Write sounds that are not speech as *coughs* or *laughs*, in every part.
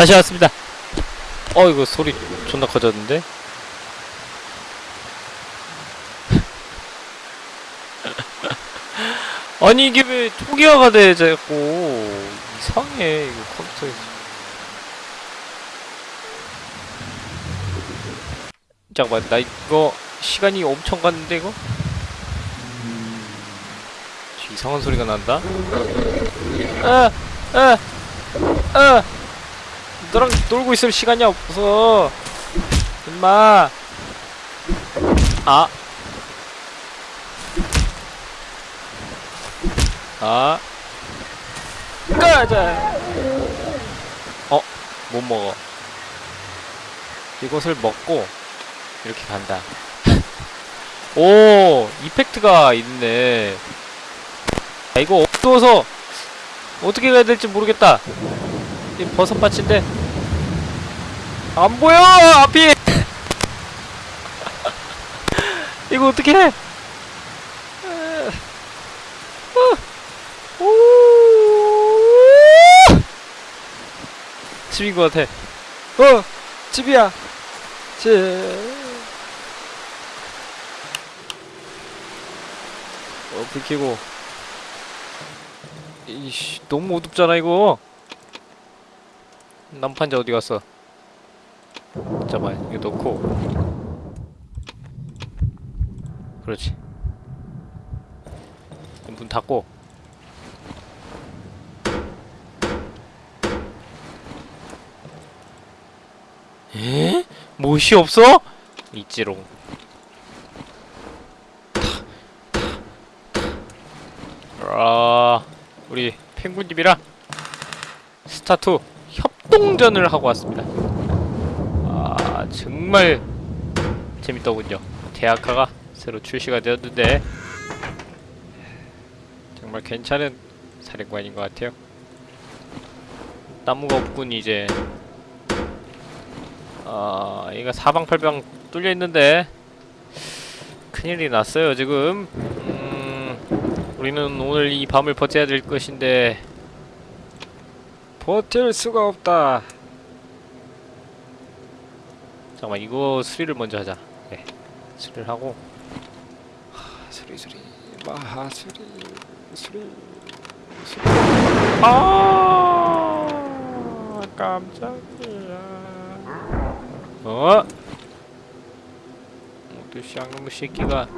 다시 왔습니다. 어 이거 소리 존나 커졌는데? *laughs* 아니 이게 왜 초기화가 돼 자꾸 이상해 이거 컴퓨터에서 잠깐만 나 이거 시간이 엄청 갔는데 이거? 이상한 소리가 난다? 아! 아! 아! 너랑 놀고 있을 시간이 없어 임마 아 아. 가자. 어, 못 먹어. 이것을 먹고 이렇게 간다. *laughs* 오, 이펙트가 있네. 아, 이거 어두워서 어떻게 가야 될지 모르겠다. 이 버섯밭인데 안 보여 앞이. *laughs* 이거 어떻게 해? 오! 집인 것 같아. 어, 집이야. 집. 어, 불 켜고. 이씨, 너무 어둡잖아 이거. 난판자 어디 갔어? 잠깐만, 이거 넣고. 그렇지. 문 닫고. 에? 못이 없어? 있지롱. 아, 우리 펭귄님이랑 스타투 협동전을 하고 왔습니다. 아, 정말 재밌더군요. 대학가가 새로 출시가 되었는데 정말 괜찮은 사령관인 것 같아요. 나무가 없군 이제. 아, 얘가 사방팔방 뚫려 있는데 큰일이 났어요 지금. 음, 우리는 오늘 이 밤을 버텨야 될 것인데 버틸 수가 없다. 잠깐만 이거 수리를 먼저 하자. 네, 수리를 하고 하, 수리 수리 마하 수리 수리 수리. 아 깜짝이야. 어? 또 쌍놈의 새끼가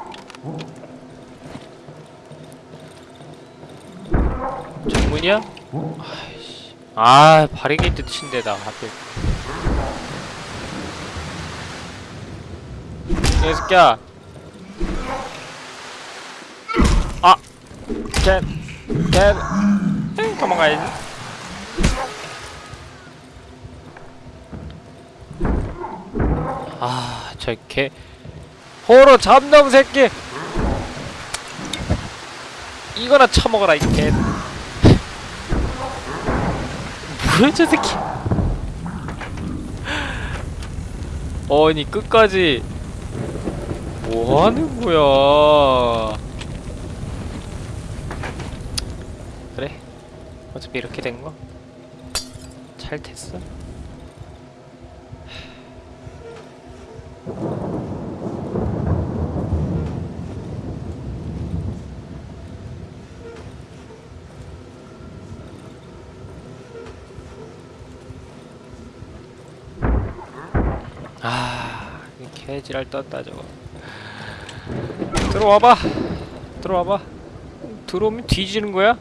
전문이야? 아이씨 아 바리게이트 친데다 하필 이 새끼야 아! 캔! 캔! 엥 도망가야지 아, 저 개. 호로 잡놈 새끼! 이거나 처먹어라, 이 개. 뭐야, 저 새끼. 아니, 끝까지. 뭐 하는 거야. 그래. 어차피 이렇게 된 거. 잘 됐어. 아, 이 개지랄 떴다 저거. 들어와봐. 들어와봐. 들어오면 뒤지는 거야?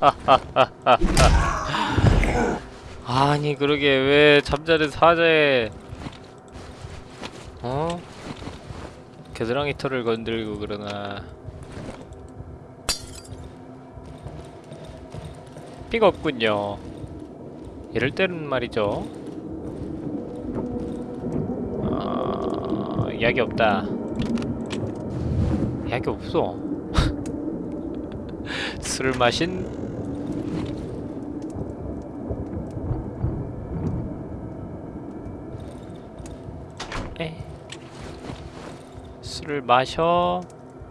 *laughs* 아니 그러게 왜 잠자는 사자에 어? 겨드랑이 털을 건들고 그러나 삐가 없군요 이럴 때는 말이죠. 어... 약이 없다. 약이 없어. *laughs* 술을 마신? 에? 술을 마셔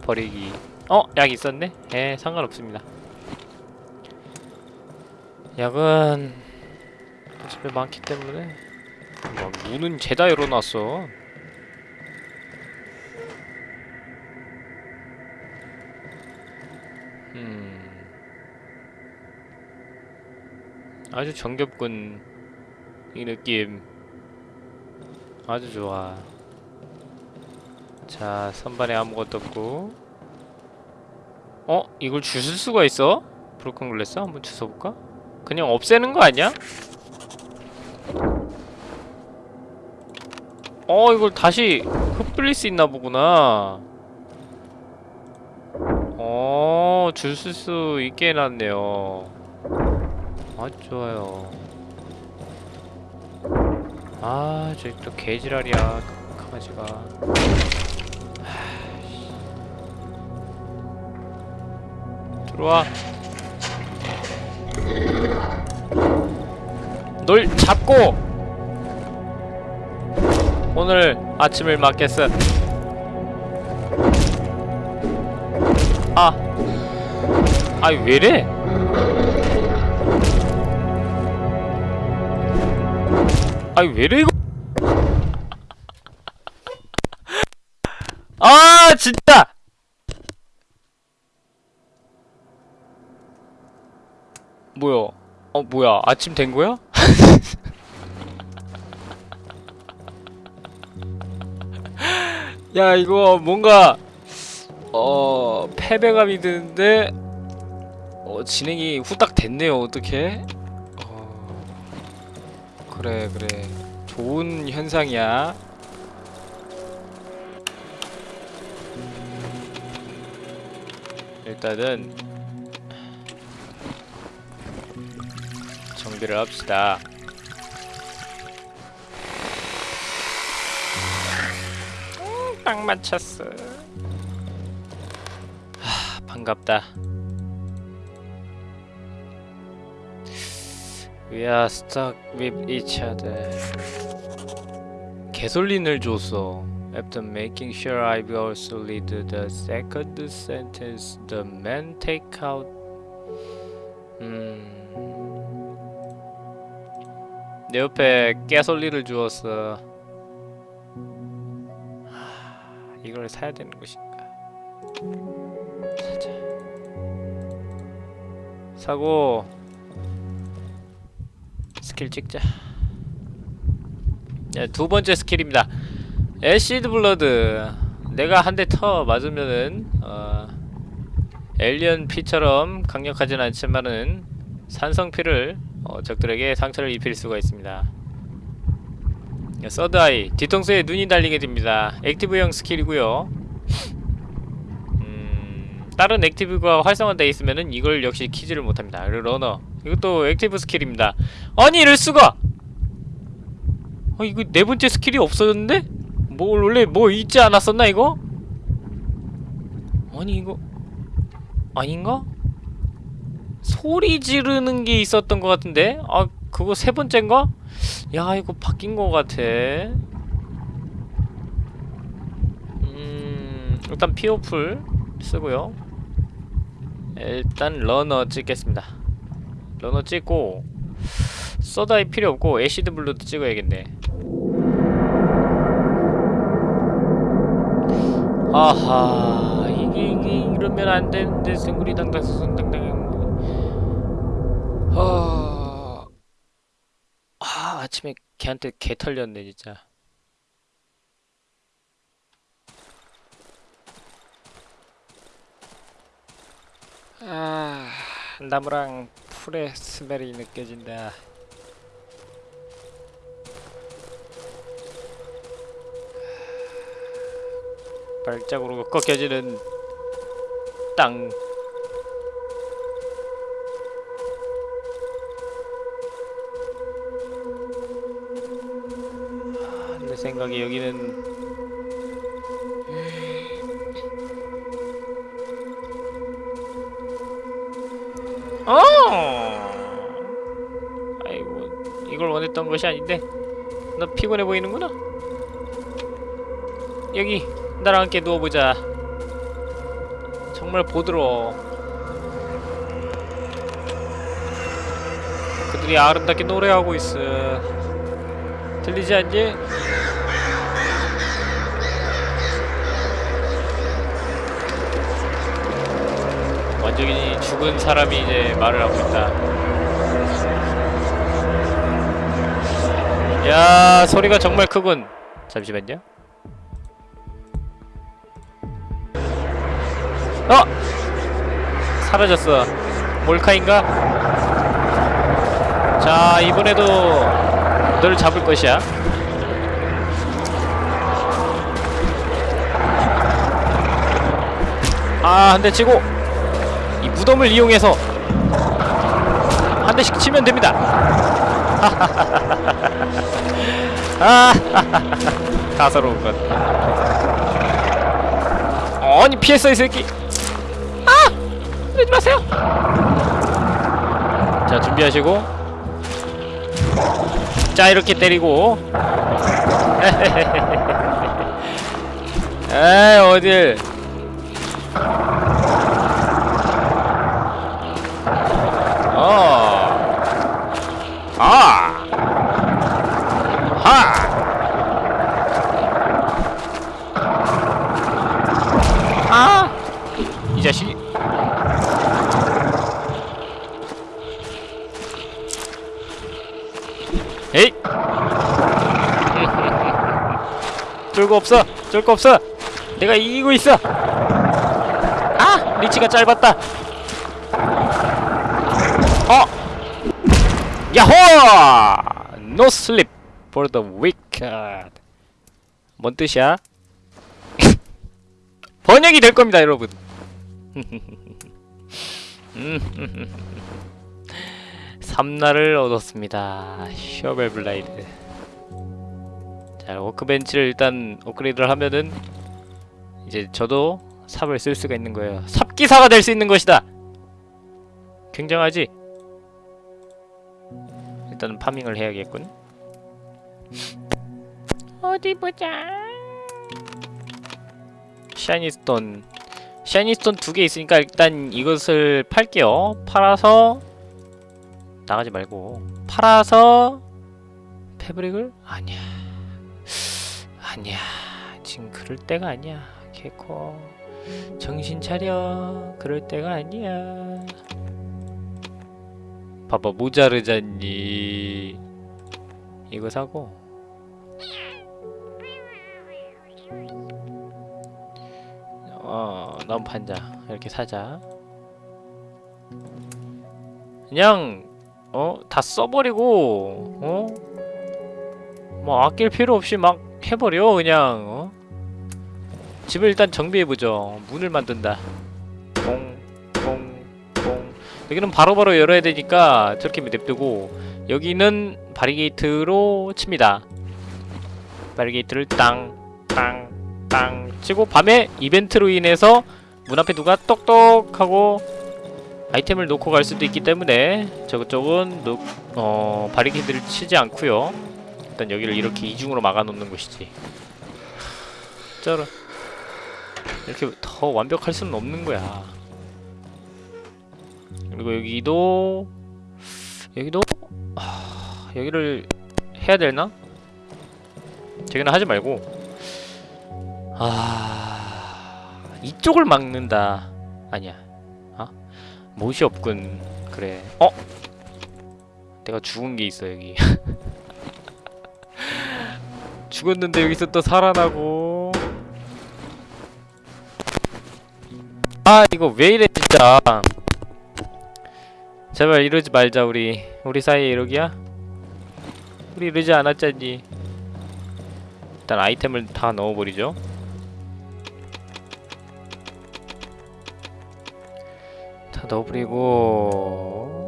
버리기. 어? 약 있었네? 에 상관없습니다. 약은 집에 많기 때문에 뭐 문은 죄다 열어놨어 음 아주 정겹군 이 느낌 아주 좋아 자 선반에 아무것도 없고 어? 이걸 주술 수가 있어? 브로큰 글래스 한번 주워볼까? 그냥 없애는 거 아니야? 어 이걸 다시 흩뿌릴 수 있나 보구나. 어 주술 수 있게 해놨네요. 좋아요. 아 저기 또 개지랄이야 강아지가. 들어와. 널 잡고 오늘 아침을 맞겠어 아 아이 왜래? 아이 왜래 이거? *laughs* 아 진짜! 뭐야? 어 뭐야? 아침 된 거야? *laughs* 야 이거 뭔가 어 패배감이 드는데 어 진행이 후딱 됐네요. 어떻게 어 그래 그래. 좋은 현상이야. 일단은 정비를 합시다. 딱 맞췄어. 하, 반갑다. We are stuck with each other. 개솔린을 줬어. After making sure I've also read the second sentence, the man take out. 음. 내 옆에 깨솔리를 주었어. 이걸 사야 되는 것인가? 사자. 사고 스킬 찍자. 네, 두 번째 스킬입니다. Acid blood. 내가 한 대 터 맞으면은 어, alien 피처럼 강력하진 않지만은 산성피를 어, 적들에게 상처를 입힐 수가 있습니다. 서드아이 뒤통수에 눈이 달리게 됩니다. Active형 스킬이고요. 음, 다른 active가 활성화되어 있으면은 이걸 역시 키지를 못합니다. Runner 이것도 active 스킬입니다. 아니 이럴 수가! 어 이거 네 번째 스킬이 없어졌는데? 뭐 원래 뭐 있지 않았었나 이거? 아니 이거 아닌가? 소리 지르는 게 있었던 것 같은데? 아 그거 세 번째인가? 야 이거 바뀐 것 같아. 음 일단 피오풀 쓰고요. 일단 runner 찍겠습니다. Runner 찍고 third eye 필요 없고 acid blood도 찍어야겠네. 아하 이게 이게 이러면 안 되는데 생구리 당당 수승 당당 아... 아 아침에 걔한테 개 털렸네 진짜. 아 나무랑 풀의 스멜이 느껴진다. 발자국으로 꺾여지는 땅 아, 내 생각에 여기는 어! 아이고 이걸 원했던 것이 아닌데. 너 피곤해 보이는구나. 여기 나랑 함께 누워보자. 정말 정말 보드러 그들이 아름답게 노래하고 있어 들리지 않니? 완전히 죽은 사람이 이제 말을 하고 있다 야 소리가 정말 크군 잠시만요 어! 사라졌어 몰카인가? 자 이번에도 너를 잡을 것이야. 아 한 대 치고 이 무덤을 이용해서 한 대씩 치면 됩니다. *laughs* 아 *laughs* 가서로운 것. 아니 피했어 이 새끼. 아! 그러지 마세요. 자 준비하시고 자 이렇게 때리고. *laughs* 에이 어딜 없어. 쫄 거 없어. 내가 이기고 있어. 아, 리치가 짧았다. 어! 야호! Sleep for the wicked. 뭔 뜻이야? *laughs* 번역이 될 겁니다, 여러분. *laughs* 음. 삼날을 얻었습니다. Shovel blade. 자, workbench를 일단 업그레이드를 하면은 이제 저도 삽을 쓸 수가 있는 거예요. 삽기사가 될 수 있는 것이다. 굉장하지? 일단 farming을 해야겠군. 어디 보자. Shiny stone. Shiny stone 두 개 있으니까 일단 이것을 팔게요. 팔아서 나가지 말고 팔아서 패브릭을 아니야. 아니야. 지금 그럴 때가 아니야. 개코. 정신 차려. 그럴 때가 아니야. 봐봐 모자르잖니 이거 사고 어 너무 판자 이렇게 사자 그냥 어 다 써버리고 어 뭐 아낄 필요 없이 막 해버려 그냥 어? 집을 일단 정비해보죠. 문을 만든다. 뽕뽕 여기는 바로 바로 열어야 되니까 저렇게 냅두고 여기는 바리게이트로 칩니다. 바리게이트를 땅땅 땅 치고 밤에 이벤트로 인해서 문 앞에 누가 똑똑하고 아이템을 놓고 갈 수도 있기 때문에 저쪽은 놓, 어, 바리게이트를 치지 않고요 일단 여기를 이렇게 이중으로 막아놓는 것이지. 쩔어 이렇게 더 완벽할 수는 없는 거야. 그리고 여기도 여기도 하... 여기를 해야 되나? 저기는 하지 말고. 아 이쪽을 막는다. 아니야. 아 못이 없군. 그래. 어? 내가 죽은 게 있어 여기 *laughs* *laughs* 죽었는데 여기서 또 살아나고. 아 이거 왜 이래 진짜. 제발 이러지 말자 우리. 우리 사이에 이러기야? 우리 이러지 않았잖니. 일단 아이템을 다 넣어버리죠. 다 넣어버리고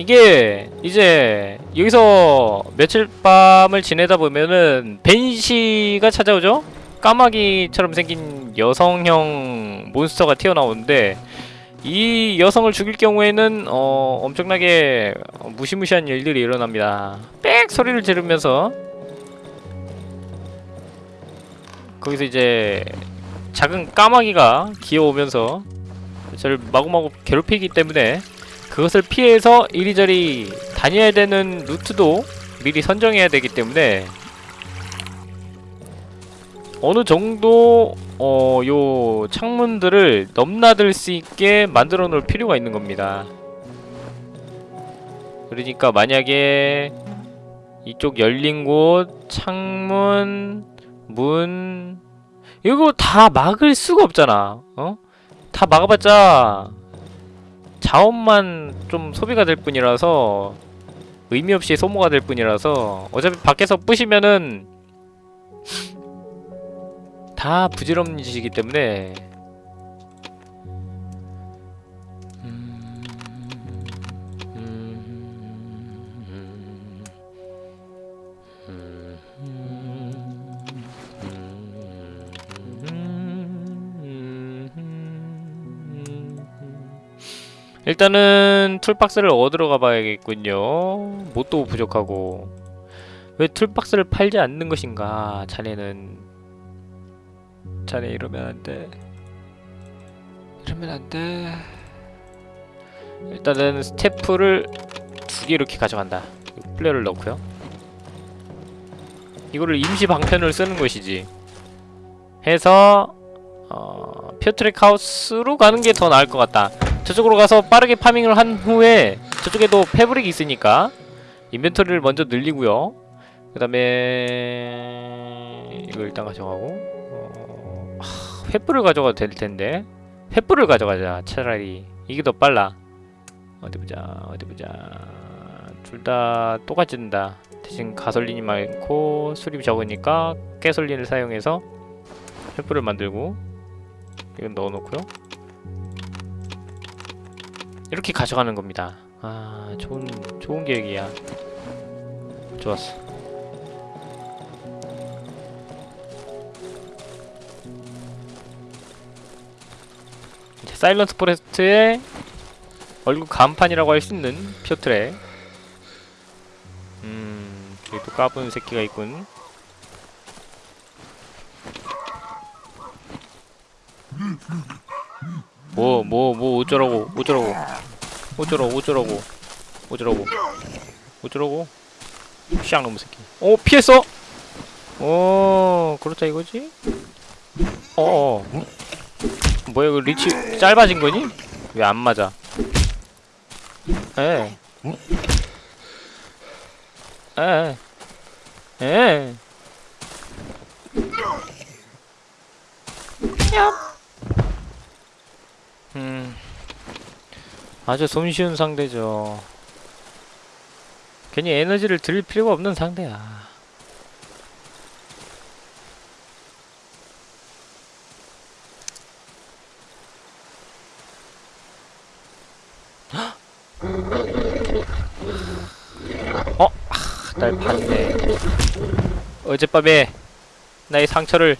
이게 이제 여기서 며칠 밤을 지내다 보면은 벤시가 찾아오죠? 까마귀처럼 생긴 여성형 몬스터가 튀어나오는데 이 여성을 죽일 경우에는 어, 엄청나게 무시무시한 일들이 일어납니다. 빽 소리를 지르면서 거기서 이제 작은 까마귀가 기어오면서 저를 마구마구 괴롭히기 때문에 그것을 피해서 이리저리 다녀야 되는 루트도 미리 선정해야 되기 때문에 어느 정도 어, 요 창문들을 넘나들 수 있게 만들어 놓을 필요가 있는 겁니다. 그러니까 만약에 이쪽 열린 곳, 창문, 문 이거 다 막을 수가 없잖아. 어? 다 막아봤자 자원만 좀 소비가 될 뿐이라서 의미 없이 소모가 될 뿐이라서 어차피 밖에서 부시면은 다 부질없는 짓이기 때문에 일단은 toolbox를 얻으러 가봐야겠군요. 뭣도 부족하고 왜 toolbox를 팔지 않는 것인가? 자네는 자네 이러면 안 돼. 이러면 안 돼. 일단은 스태프를 두 개 이렇게 가져간다. Flare를 넣고요. 이거를 임시 방편을 쓰는 것이지. 해서 어, 퓨트랙 하우스로 가는 게 더 나을 것 같다. 저쪽으로 가서 빠르게 파밍을 한 후에 저쪽에도 패브릭이 있으니까 인벤토리를 먼저 늘리고요. 그 다음에 이거 일단 가져가고. 어... 하, 횃불을 가져가도 될 텐데. 횃불을 가져가자 차라리. 이게 더 빨라. 어디 보자 어디 보자. 둘 다 똑같이 든다. 대신 가솔린이 많고 수립이 적으니까 가솔린을 사용해서 횃불을 만들고 이건 넣어놓고요 이렇게 가져가는 겁니다. 아 좋은 좋은 계획이야. 좋았어. 이제 사일런트 포레스트의 얼굴 간판이라고 할 수 있는 표트레 음 여기 또 까부는 새끼가 있군 뭐 뭐 뭐 어쩌라고 어쩌라고. 어쩌라고 어쩌라고. 어쩌라고. 어쩌라고? 샹 놈의 새끼. 오 피했어? 오 그렇다 이거지? 어어. 뭐야 그 리치 짧아진 거니? 왜 안 맞아? 에. 에. 에. 음. 아주 손쉬운 상대죠. 괜히 에너지를 들일 필요가 없는 상대야. 어? 아, 날 봤네. 어젯밤에 나의 상처를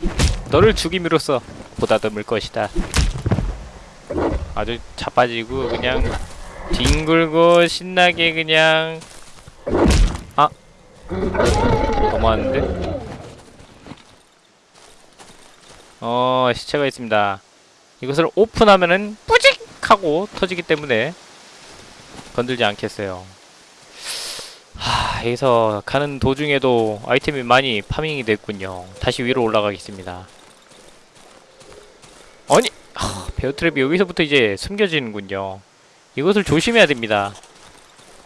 너를 죽임으로써 보다듬을 것이다. 아주 자빠지고 그냥 뒹굴고 신나게 그냥 아 너무하는데? 어 시체가 있습니다. 이것을 오픈하면은 뿌직 하고 터지기 때문에 건들지 않겠어요. 하 여기서 가는 도중에도 아이템이 많이 파밍이 됐군요. 다시 위로 올라가겠습니다. 아니 하, 베어트랩이 여기서부터 이제 숨겨지는군요. 이것을 조심해야 됩니다.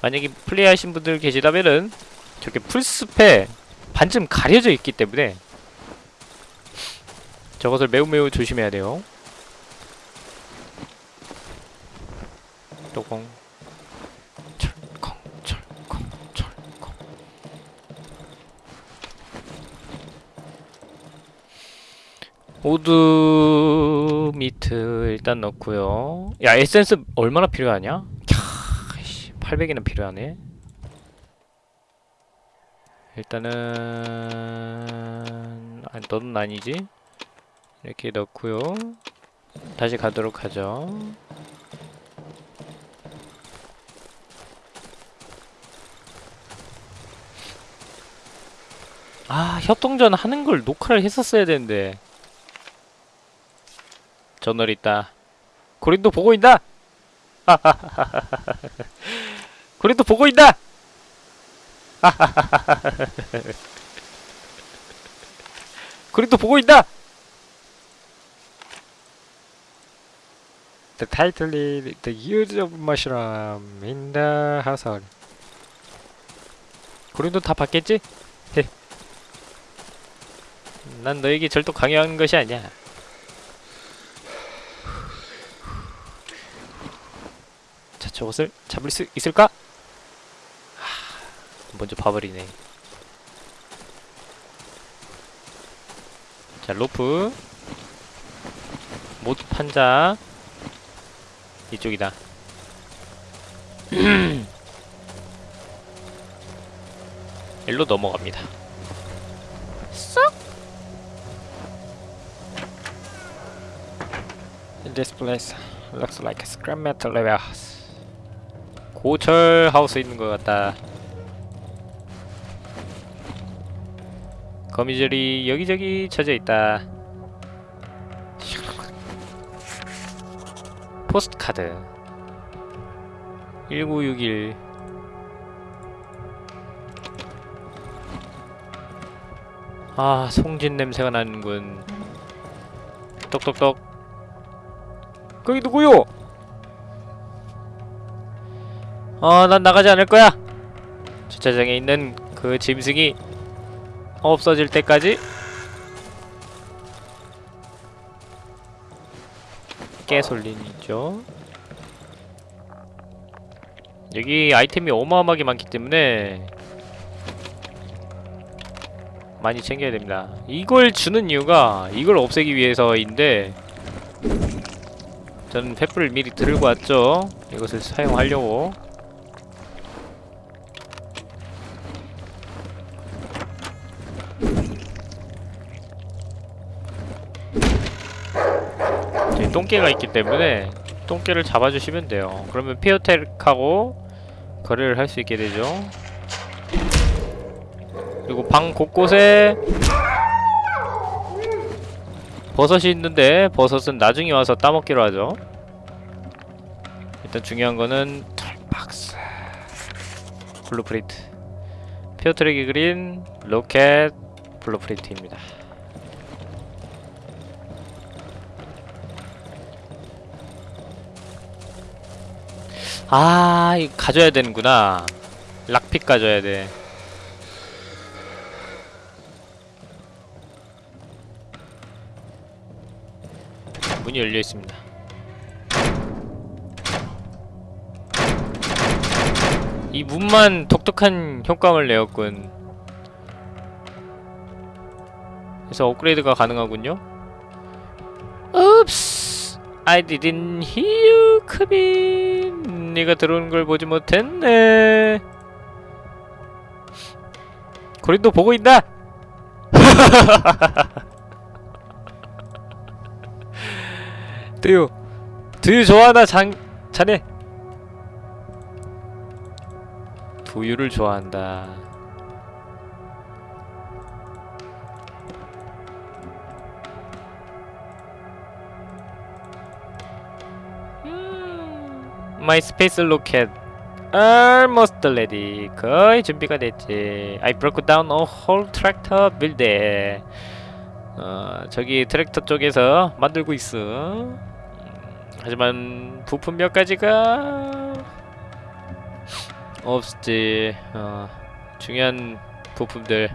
만약에 플레이하신 분들 계시다면은 저렇게 풀숲에 반쯤 가려져 있기 때문에 저것을 매우 매우 조심해야 돼요. 또공 odd meat 일단 넣고요. 야 에센스 얼마나 필요하냐? 캬, 800이나 필요하네. 일단은 아, 너는 아니지? 이렇게 넣고요. 다시 가도록 하죠. 아 협동전 하는 걸 녹화를 했었어야 되는데 저널 있다. 고린도 보고 있다. 고린도 *laughs* 보고 있다. 고린도 *laughs* 보고 있다. The title is The Use of Mushroom in the Household. 고린도 다 봤겠지? 헤. *laughs* 난 너에게 절도 강요하는 것이 아니야. 저것을 잡을 수 있을까? 하, 먼저 봐버리네. 자, 로프. 모두 판자. 이쪽이다. 일로 넘어갑니다. This place looks like scrap metal warehouse. 고철 하우스 있는 것 같다. 거미줄이 여기저기 쳐져 있다. 포스트 카드 1961 아, 송진 냄새가 나는군. 똑똑똑. 거기 누구요? 어, 난 나가지 않을 거야. 주차장에 있는 그 짐승이 없어질 때까지 깨솔린이죠. 여기 아이템이 어마어마하게 많기 때문에 많이 챙겨야 됩니다. 이걸 주는 이유가 이걸 없애기 위해서인데 저는 횃불을 미리 들고 왔죠. 이것을 사용하려고. 똥개가 있기 때문에 똥개를 잡아주시면 돼요. 그러면 피어텍하고 거래를 할 수 있게 되죠. 그리고 방 곳곳에 버섯이 있는데 버섯은 나중에 와서 따먹기로 하죠. 일단 중요한 거는 toolbox blueprint 피어트랙이 그린 로켓 blueprint입니다. 아, 이거 가져야 되는구나. 락픽 가져야 돼. 문이 열려 있습니다. 이 문만 독특한 효과를 내었군. 그래서 업그레이드가 가능하군요. Oops, I didn't hear 크빈. 네가 들어오는 걸 보지 못했네. 고린도 보고 있다. 두유 두유 좋아하나 장 자네 두유를 좋아한다 My space rocket almost ready. 거의 준비가 됐지. I broke down a whole tractor builder 어, 저기 트랙터 쪽에서 만들고 있어. 음, 하지만 부품 몇 가지가 없지. 어, 중요한 부품들,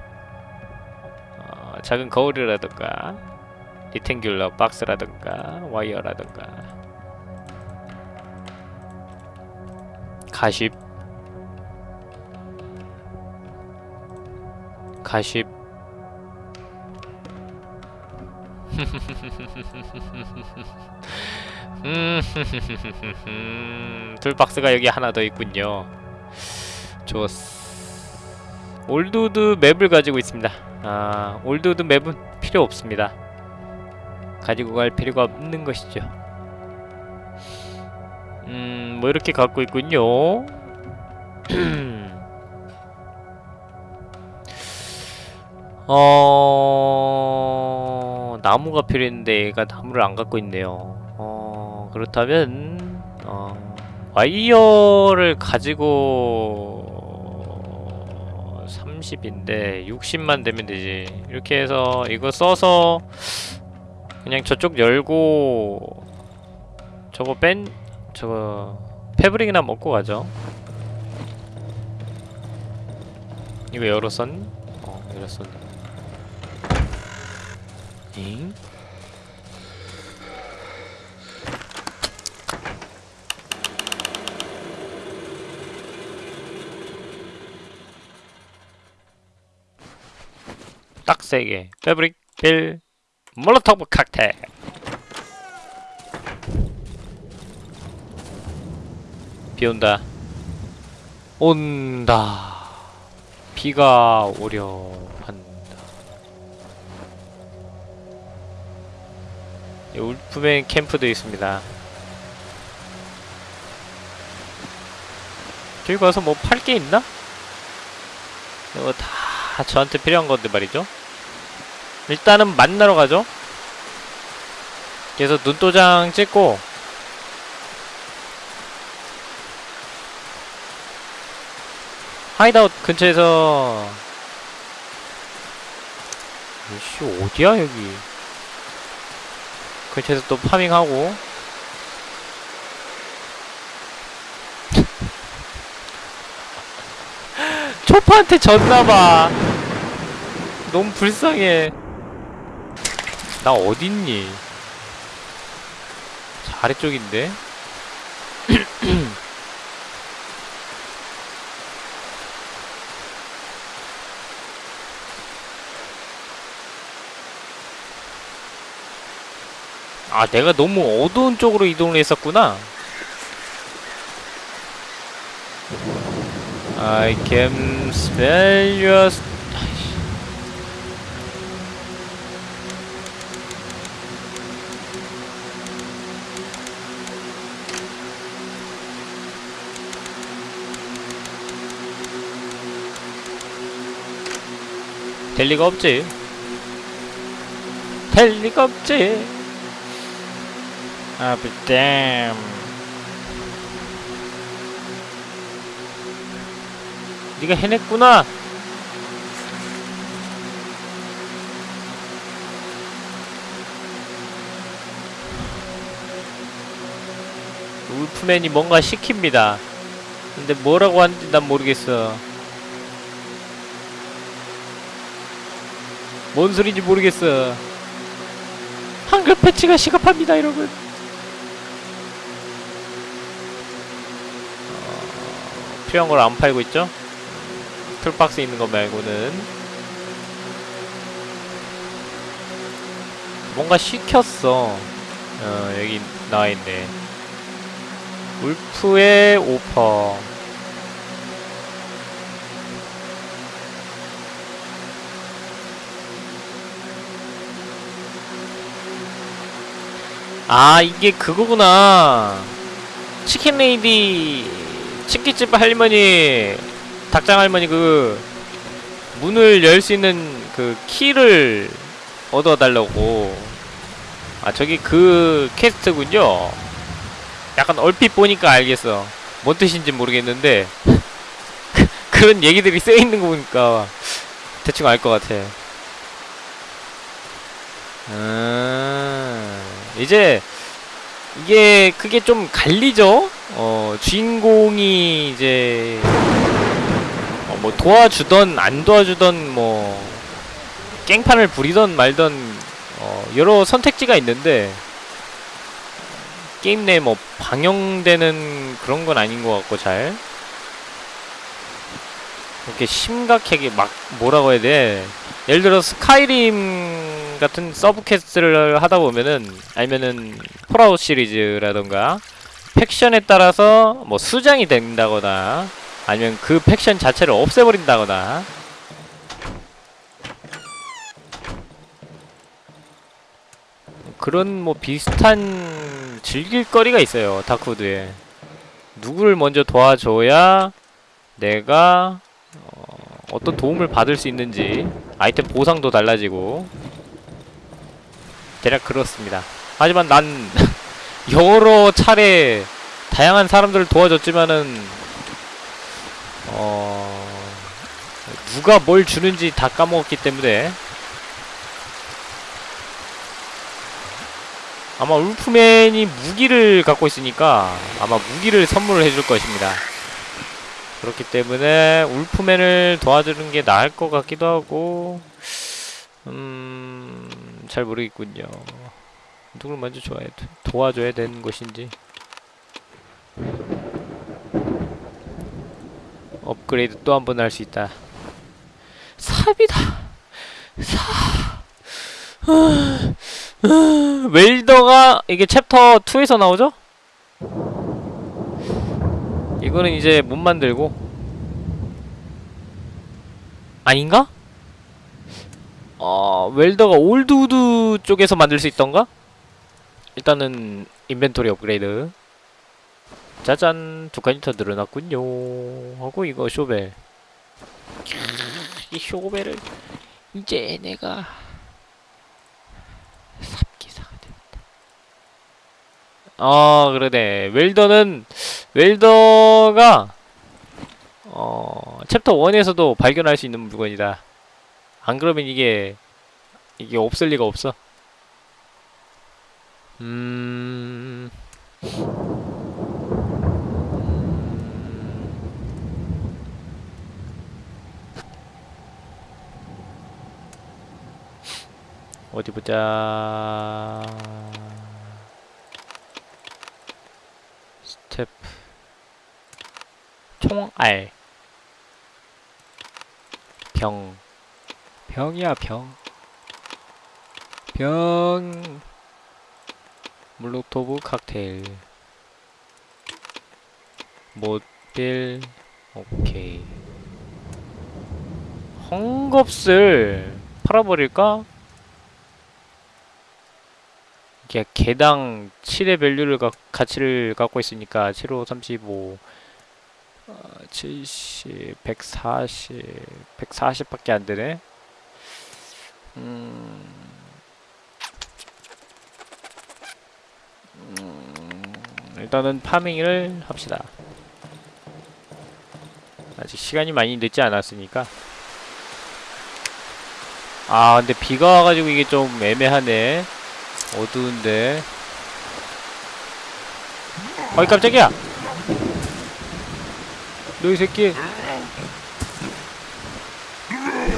어, 작은 거울이라든가, 리탱귤러 박스라든가, 와이어라든가, 가십, 가십. *laughs* 음, toolbox가 여기 하나 더 있군요. 좋았어. Old wood map을 가지고 있습니다. 아, old wood map은 필요 없습니다. 가지고 갈 필요가 없는 것이죠. 음, 뭐 이렇게 갖고 있군요. *clears throat* 어... 나무가 필요했는데 얘가 나무를 안 갖고 있네요. 어, 그렇다면 어, 와이어를 가지고 30인데 60만 되면 되지. 이렇게 해서 이거 써서 그냥 저쪽 열고 저거 뺀 저거 패브릭이나 먹고 가죠. 이거 열었었니? 어, 열었었네. 잉? 딱세 개. 패브릭, 빌, 몰로토브 칵테일. 비 온다. 온다. 비가 오려 한다. 이 울프맨 캠프도 있습니다. 저기 가서 뭐 팔 게 있나? 이거 다 저한테 필요한 건데 말이죠. 일단은 만나러 가죠. 그래서 눈도장 찍고 hideout 근처에서 이씨 어디야 여기? 근처에서 또 farming하고. *laughs* 초파한테 졌나봐. 너무 불쌍해. 나 어딨니? 저 아래쪽인데 *clears throat* 아 내가 너무 어두운 쪽으로 이동을 했었구나 I can smell your. 될 리가 없지 될 리가 없지 아, but damn. 네가 해냈구나. 울프맨이 뭔가 시킵니다. 근데 뭐라고 하는지 난 모르겠어. 뭔 소리인지 모르겠어. 한글 패치가 시급합니다, 여러분. 걸안 팔고 있죠? 툴박스에 있는 거 말고는. 뭔가 시켰어. 어 여기 나와있네. 울프의 오퍼. 아 이게 그거구나. 치킨 레이디 치킨집 할머니 닭장 할머니 그 문을 열 수 있는 그 키를 얻어 달라고. 아 저기 그 퀘스트군요. 약간 얼핏 보니까 알겠어. 뭔 뜻인지 모르겠는데 *laughs* 그런 얘기들이 쓰여 있는 거 보니까 대충 알 것 같아. 음 이제 이게 그게 좀 갈리죠? 어, 주인공이 이제 어, 뭐 도와주던 안 도와주던 뭐 깽판을 부리던 말던 어, 여러 선택지가 있는데 게임 내에 뭐 방영되는 그런 건 아닌 것 같고 잘. 이렇게 심각하게 막 뭐라고 해야 돼? 예를 들어 Skyrim 같은 sub quest를 하다 보면은 아니면은 Fallout 시리즈라던가 faction에 따라서 뭐 수장이 된다거나 아니면 그 faction 자체를 없애버린다거나. 그런 뭐 비슷한 즐길거리가 있어요 Darkwood에. 누구를 먼저 도와줘야 내가 어, 어떤 도움을 받을 수 있는지 아이템 보상도 달라지고 대략 그렇습니다. 하지만 난 *laughs* 여러 차례 다양한 사람들을 도와줬지만은 어 누가 뭘 주는지 다 까먹었기 때문에 아마 울프맨이 무기를 갖고 있으니까 아마 무기를 선물을 해줄 것입니다. 그렇기 때문에 울프맨을 도와주는 게 나을 것 같기도 하고 음... 잘 모르겠군요. 누굴 먼저 좋아해 도와줘야 되는 것인지 업그레이드 또 한 번 할 수 있다. 삽이다. 삽. 아, 아, welder가 이게 챕터 2에서 나오죠? 이거는 이제 못 만들고 아닌가? 어 welder가 Old Woods 쪽에서 만들 수 있던가? 일단은 inventory 업그레이드. 짜잔 두 칸이 더 늘어났군요. 하고 이거 shovel. 캬, 이 쇼벨을 이제 내가 삽기사가 되었다. 아 그러네. 웰더는 웰더가 어 챕터 1에서도 발견할 수 있는 물건이다 안 그러면 이게 이게 없을 리가 없어. 음... 어디 보자. 스텝. 총알. 병 병이야 병. 병. 몰로토브 칵테일. 모빌 오케이. 헝겊을 팔아버릴까? 이게 개당 7의 밸류를 가, 가치를 갖고 있으니까 7, 5, 35 어, 70, 140 140밖에 안 되네 음... 음, 일단은 파밍을 합시다. 아직 시간이 많이 늦지 않았으니까. 아, 근데 비가 와가지고 이게 좀 애매하네. 어두운데. 어이, 깜짝이야! 너 이 새끼.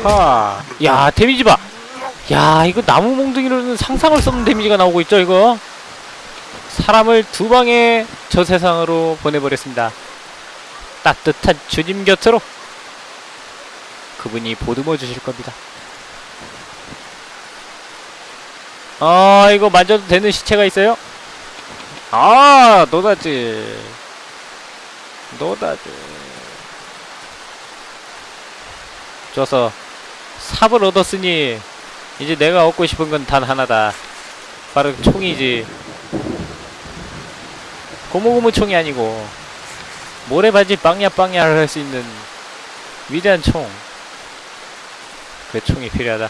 하. 야, 데미지 봐! 야, 이거 나무 몽둥이로는 상상을 수 없는 데미지가 나오고 있죠, 이거? 사람을 두 방에 저 세상으로 보내버렸습니다. 따뜻한 주님 곁으로 그분이 보듬어 주실 겁니다. 아 이거 만져도 되는 시체가 있어요? 아 노다지 노다지 좋아서 삽을 얻었으니 이제 내가 얻고 싶은 건 단 하나다 바로 총이지 고무고무 총이 아니고 모래바지 빵야 빵야를 할 수 있는 위대한 총. 그 총이 필요하다.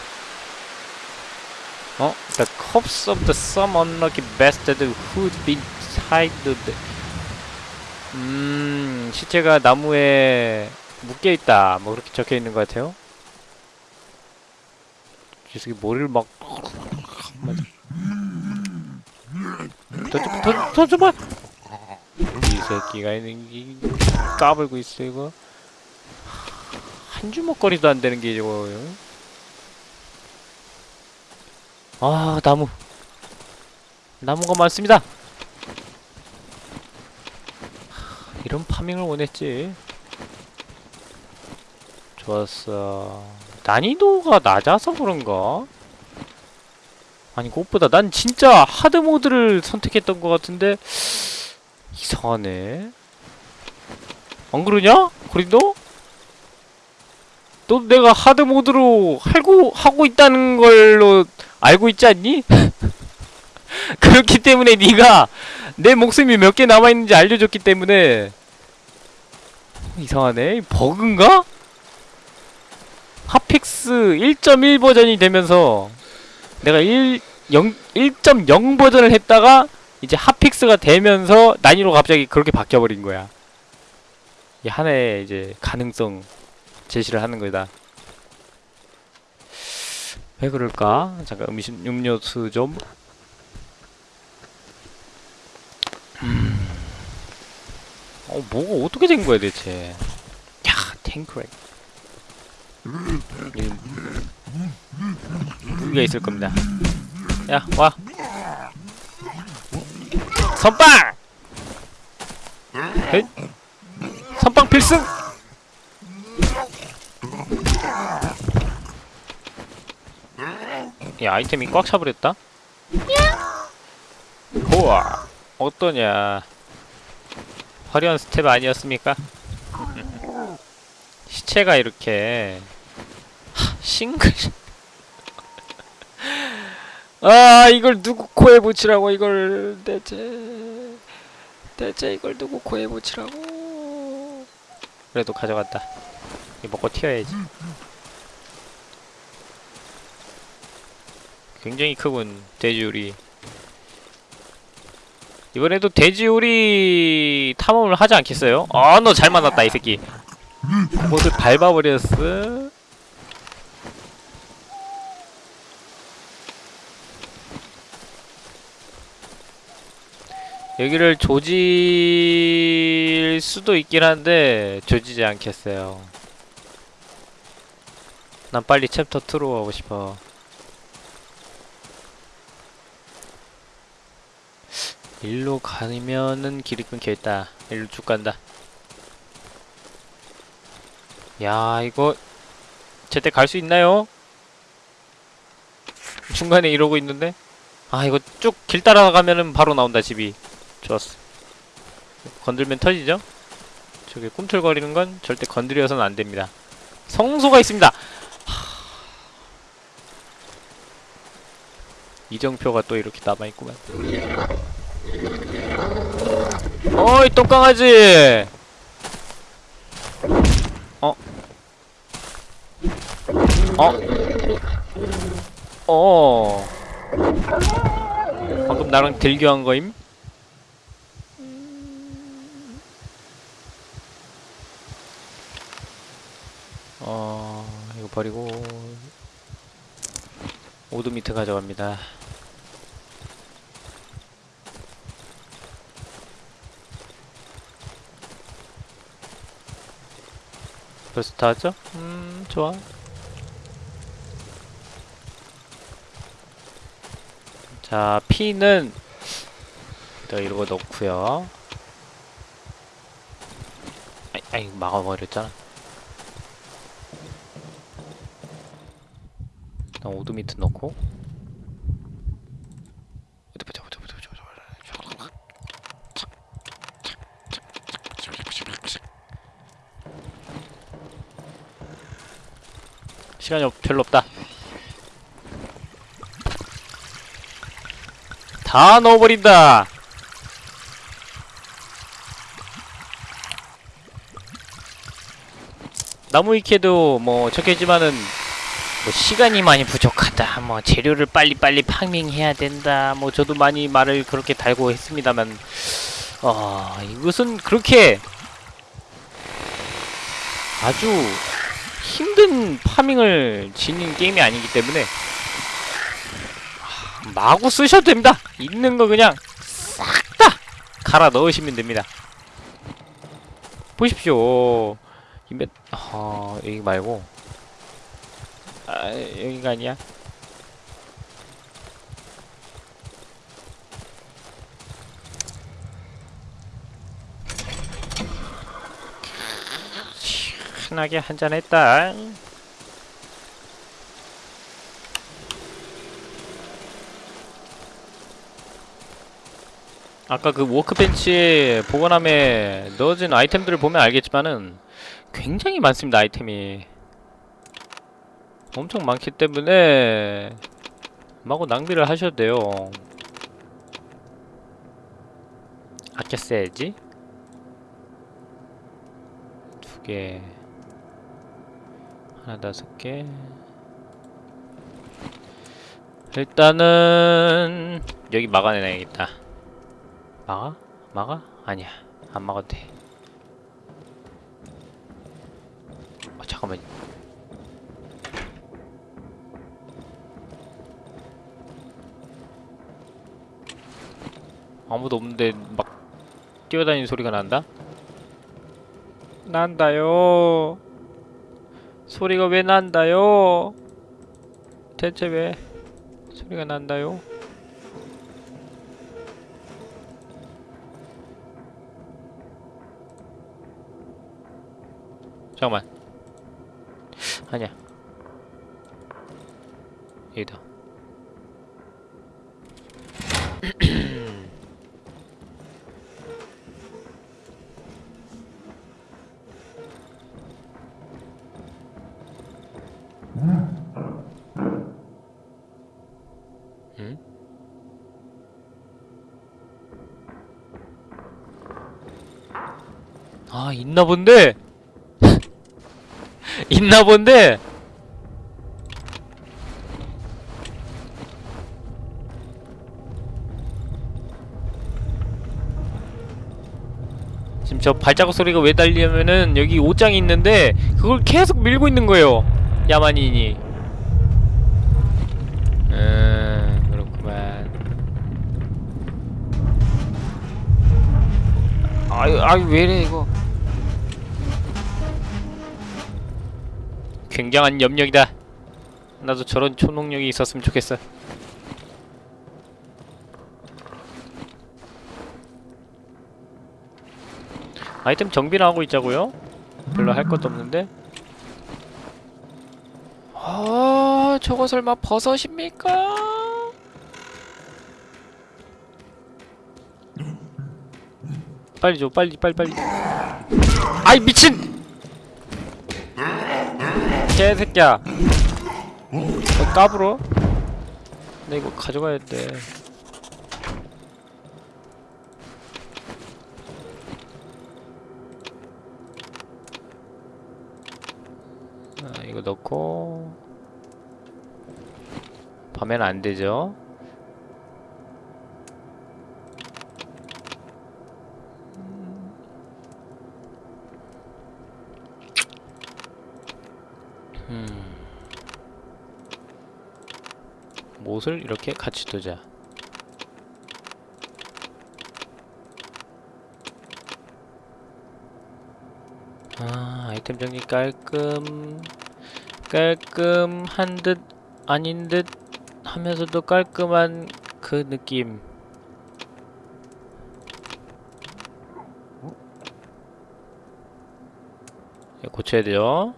어? The corpse of the some unlucky bastard who'd been tied to the... 음... 시체가 나무에 묶여있다. 뭐 그렇게 적혀있는 것 같아요. 이 새끼 머리를 막... 더, 더 줘봐! 이 새끼가 있는 게 까불고 있어 이거. 한 주먹거리도 안 되는 게 저거. 아 나무. 나무가 많습니다. 이런 파밍을 원했지. 좋았어 난이도가 낮아서 그런가? 아니 그것보다 난 진짜 하드모드를 선택했던 것 같은데 이상하네. 안 그러냐? 그린도? 너 내가 하드 모드로 하고 하고 있다는 걸로 알고 있지 않니? *laughs* 그렇기 때문에 네가 내 목숨이 몇 개 남아 있는지 알려줬기 때문에 이상하네. 버그인가? 핫픽스 1.1 버전이 되면서 내가 1 0 1.0 버전을 했다가 이제 핫픽스가 되면서 난이도 갑자기 그렇게 바뀌어 버린 거야. 이 하나의 이제 가능성 제시를 하는 거다. 왜 그럴까? 잠깐 음식 음료수 좀. 음. 어, 뭐가 어떻게 된 거야 대체? 야, 탱크렉. 이- 무기가 있을 겁니다. 야, 와. 선빵! 헷. 선빵 필승! 야, 아이템이 꽉 차버렸다? 우와, 어떠냐. 화려한 스텝 아니었습니까? 시체가 이렇게 하, 싱글. *laughs* 아 이걸 누구 코에 붙이라고 이걸 대체 대체 이걸 누구 코에 붙이라고. 그래도 가져갔다. 이 먹고 튀어야지. 굉장히 크군 돼지우리. 이번에도 돼지우리 탐험을 하지 않겠어요? 아너 잘 만났다 이 새끼. 못을 밟아버렸어 여기를 조질 수도 있긴 한데 조지지 않겠어요. 난 빨리 챕터 2로 가고 싶어. 일로 가면은 길이 끊겨있다. 일로 쭉 간다. 야 이거 제때 갈 수 있나요? 중간에 이러고 있는데? 아 이거 쭉 길 따라가면은 바로 나온다 집이 좋았어 건들면 터지죠? 저기 꿈틀거리는 건 절대 건드려서는 안 됩니다 성소가 있습니다 하... 이정표가 또 이렇게 남아있구만 어이 똥강아지 어? 어? 어 방금 나랑 딜교한 거임? 어 이거 버리고 오드 미트 가져갑니다. 벌써 다 왔죠? 음 좋아. 자 피는 일단 이러고 넣고요. 아이, 아이 막아버렸잖아 일단 오드미트 넣고. 시간이 없, 별로 없다. 다 넣어버린다! 나무 위키에도 뭐 적혀있지만은 뭐 시간이 많이 부족하다 뭐 재료를 빨리빨리 파밍해야 된다 뭐 저도 많이 말을 그렇게 달고 했습니다만 어 이것은 그렇게 아주 힘든 파밍을 지닌 게임이 아니기 때문에 아, 마구 쓰셔도 됩니다. 있는 거 그냥 싹 다 갈아 넣으시면 됩니다. 보십시오. 이메 아 여기 말고 아 여기가 아니야? 시원하게 한잔 했다. 아까 그 워크벤치에 보관함에 넣어진 아이템들을 보면 알겠지만은 굉장히 많습니다 아이템이 엄청 많기 때문에 마구 낭비를 하셔도 돼요 아껴 써야지 두개 하나 다섯 개 일단은 여기 막아내야겠다. 막아? 막아? 아니야. 안 막아도 돼. 어, 잠깐만. 아무도 없는데 막 뛰어다니는 소리가 난다? 난다요. 소리가 왜 난다요? 대체 왜 소리가 난다요? 잠깐만. 아니야. 여기다. 응? 아 있나 본데? *laughs* 있나 본데? 지금 저 발자국 소리가 왜 달리냐면은 여기 옷장이 있는데 그걸 계속 밀고 있는 거예요 야만인이 음 그렇구만. 아유 아유 왜이래 이거? 굉장한 염력이다. 나도 저런 초능력이 있었으면 좋겠어. 아이템 정비를 하고 있자고요? 별로 할 것도 없는데 아 저거 설마 버섯입니까? 빨리 줘 빨리 빨리 빨리 아이 미친 개새끼야 너 까불어? 나 이거 가져가야 돼 아, 이거 넣고 밤에는 안 되죠. 음. 못을 이렇게 같이 두자. 아, 아이템 정리 깔끔 깔끔한 듯 아닌 듯 하면서도 깔끔한 그 느낌. 이거 고쳐야 돼요.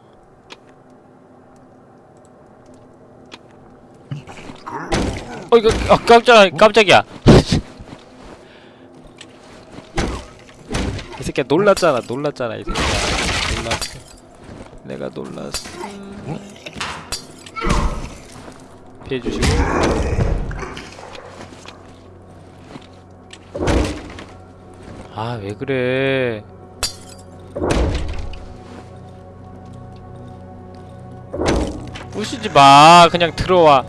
어 이거 아, 깜짝 깜짝이야. *laughs* 이 새끼야 놀랐잖아 놀랐잖아 이 새끼야 놀랐어. 내가 놀랐어. 피해 주시고. 아, 왜 그래? 부시지 마. 그냥 들어와.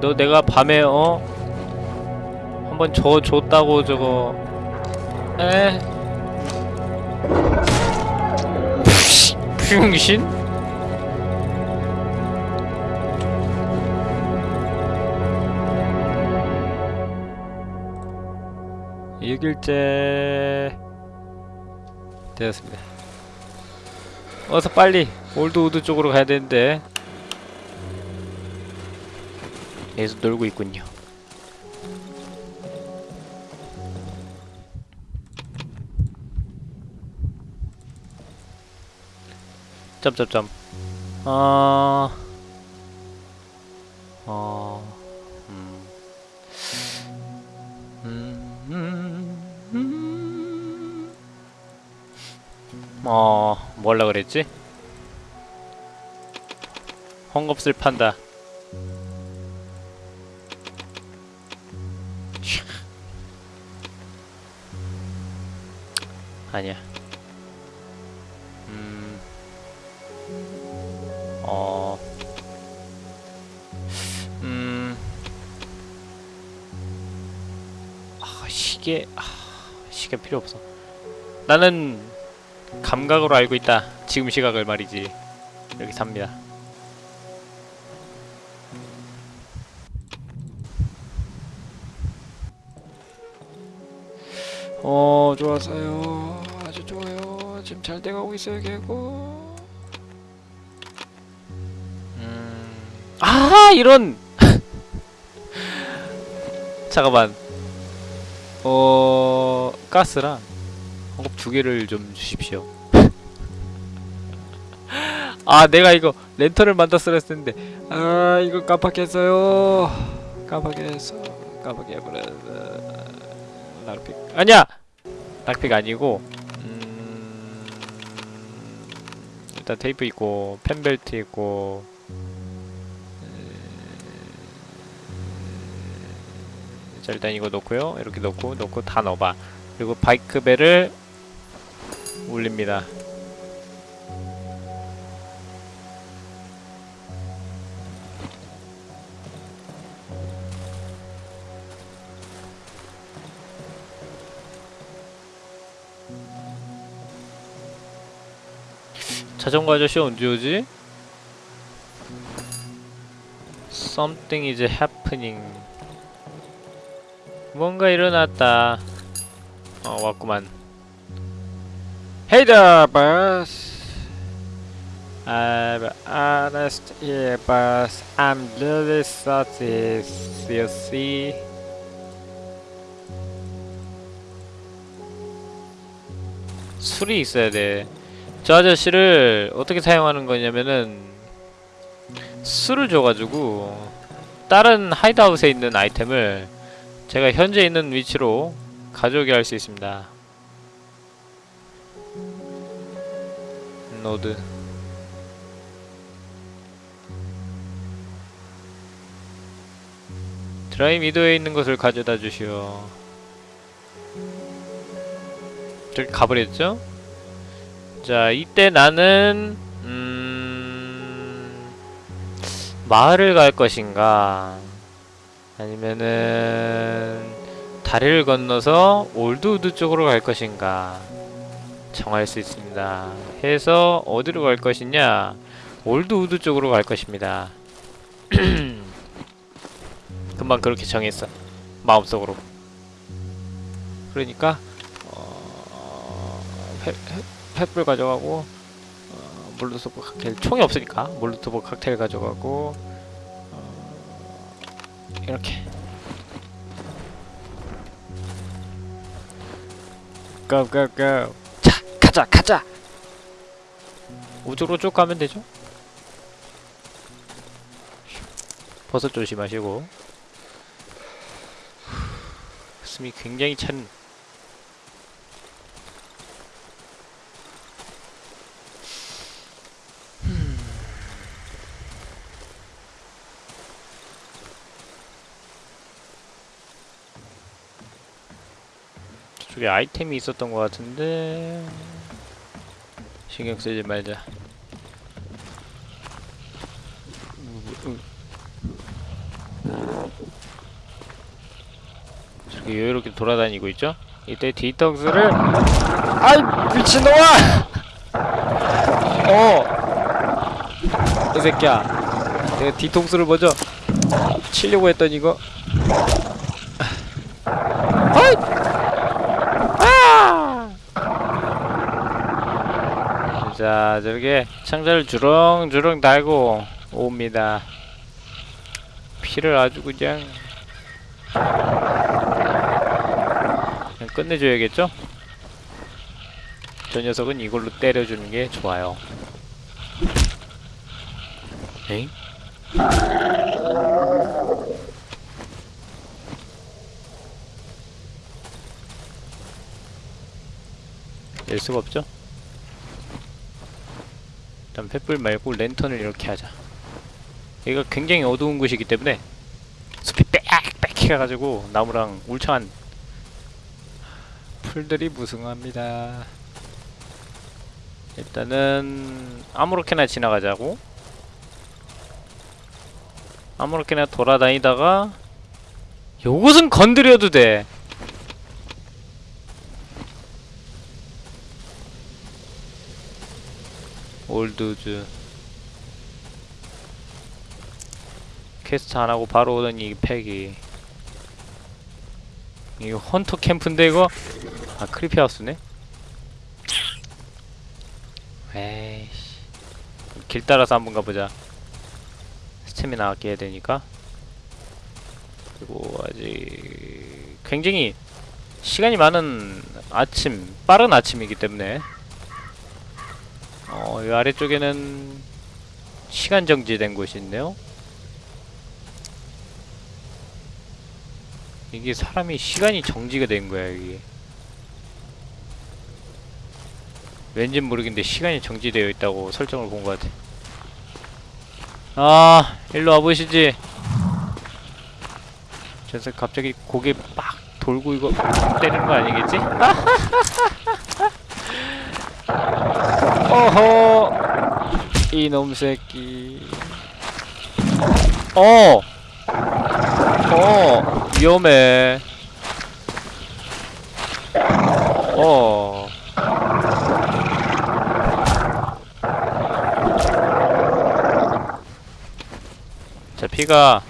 너 내가 밤에 어 한번 줘 줬다고 저거 에 병신? 일일째 되었습니다. 어서 빨리 올드우드 쪽으로 가야 되는데 여기서 놀고 있군요. 점점점. 어. 어. 어, 뭘라 그랬지? 헝겊을 판다. 샤. 아니야. 아, 시계. 아, 시계 필요 없어. 나는 감각으로 알고 있다. 지금 시각을 말이지. 이렇게 삽니다. 어, 좋았어요. 아주 좋아요. 지금 잘 돼가고 있어요, 계고. 음. 아, 이런. *laughs* 잠깐만. 어, 가스랑 공급 두 개를 좀 주십시오. *laughs* 아, 내가 이거 랜턴을 만들었어야 했는데. 아, 이거 깜빡했어요. 깜빡했어. 깜빡해버렸어. 락픽. 아니야! 락픽 아니고, 음... 일단 테이프 있고, 펜벨트 있고, 자 일단 이거 넣고요. 이렇게 넣고 넣고 다 넣어봐. 그리고 바이크벨을 올립니다. 자전거 아저씨 언제 오지? Something is happening 뭔가 일어났다. 어 왔구만. There, boss. I'm honest here, boss. I'm really sorry. You see. 술이 있어야 돼. 저 아저씨를 어떻게 사용하는 거냐면은 술을 줘가지고 다른 하이드아웃에 있는 아이템을 제가 현재 있는 위치로 가져오게 할 수 있습니다. 노드 Dry Meadow에 있는 것을 가져다 주시오. 저기 가버렸죠? 자, 이때 나는 음... 마을을 갈 것인가? 아니면은 다리를 건너서 Old Woods 쪽으로 갈 것인가 정할 수 있습니다. 해서 어디로 갈 것이냐? Old Woods 쪽으로 갈 것입니다. *clears throat* 금방 그렇게 정했어. 마음속으로. 그러니까 어... 횃불 가져가고 어... 몰루토브 칵테일 총이 없으니까 몰루토브 칵테일 가져가고 이렇게. 고고고 자 가자 가자. 우주로 쭉 가면 되죠? 버섯 조심하시고. *sighs* 숨이 굉장히 찬 저쪽에 아이템이 있었던 것 같은데 신경 쓰지 말자. 저기 여유롭게 돌아다니고 있죠? 이때 뒤통수를 아이 미친놈아! 어! 이 새끼야 내가 뒤통수를 먼저 치려고 했더니 이거 자, 저렇게 창자를 주렁주렁 달고 옵니다. 피를 아주 그냥 그냥 끝내줘야겠죠? 저 녀석은 이걸로 때려주는 게 좋아요. 에잉? 낼 수가 없죠? 일단 횃불 말고 랜턴을 이렇게 하자. 여기가 굉장히 어두운 곳이기 때문에 숲이 빽빽 해가지고 나무랑 울창한 풀들이 무성합니다. 일단은 아무렇게나 지나가자고. 아무렇게나 돌아다니다가 요것은 건드려도 돼 Old Woods. quest 안 하고 바로 오더니 이 팩이. 이거 hunter camp인데 이거? 아 creepy house네? 에이씨. 길 따라서 한번 가보자. 스태미나 아껴야 되니까. 그리고 아직 굉장히 시간이 많은 아침 빠른 아침이기 때문에 어, 이 아래쪽에는 시간 정지된 곳이 있네요. 이게 사람이 시간이 정지가 된 거야, 이게. 왠진 모르겠는데 시간이 정지되어 있다고 설정을 본 것 같아. 아, 일로 와보시지. 저 녀석 갑자기 고개 빡 돌고 이거 때리는 거 아니겠지? *laughs* 어허 이놈 새끼 어! 어 위험해 어 자, 피가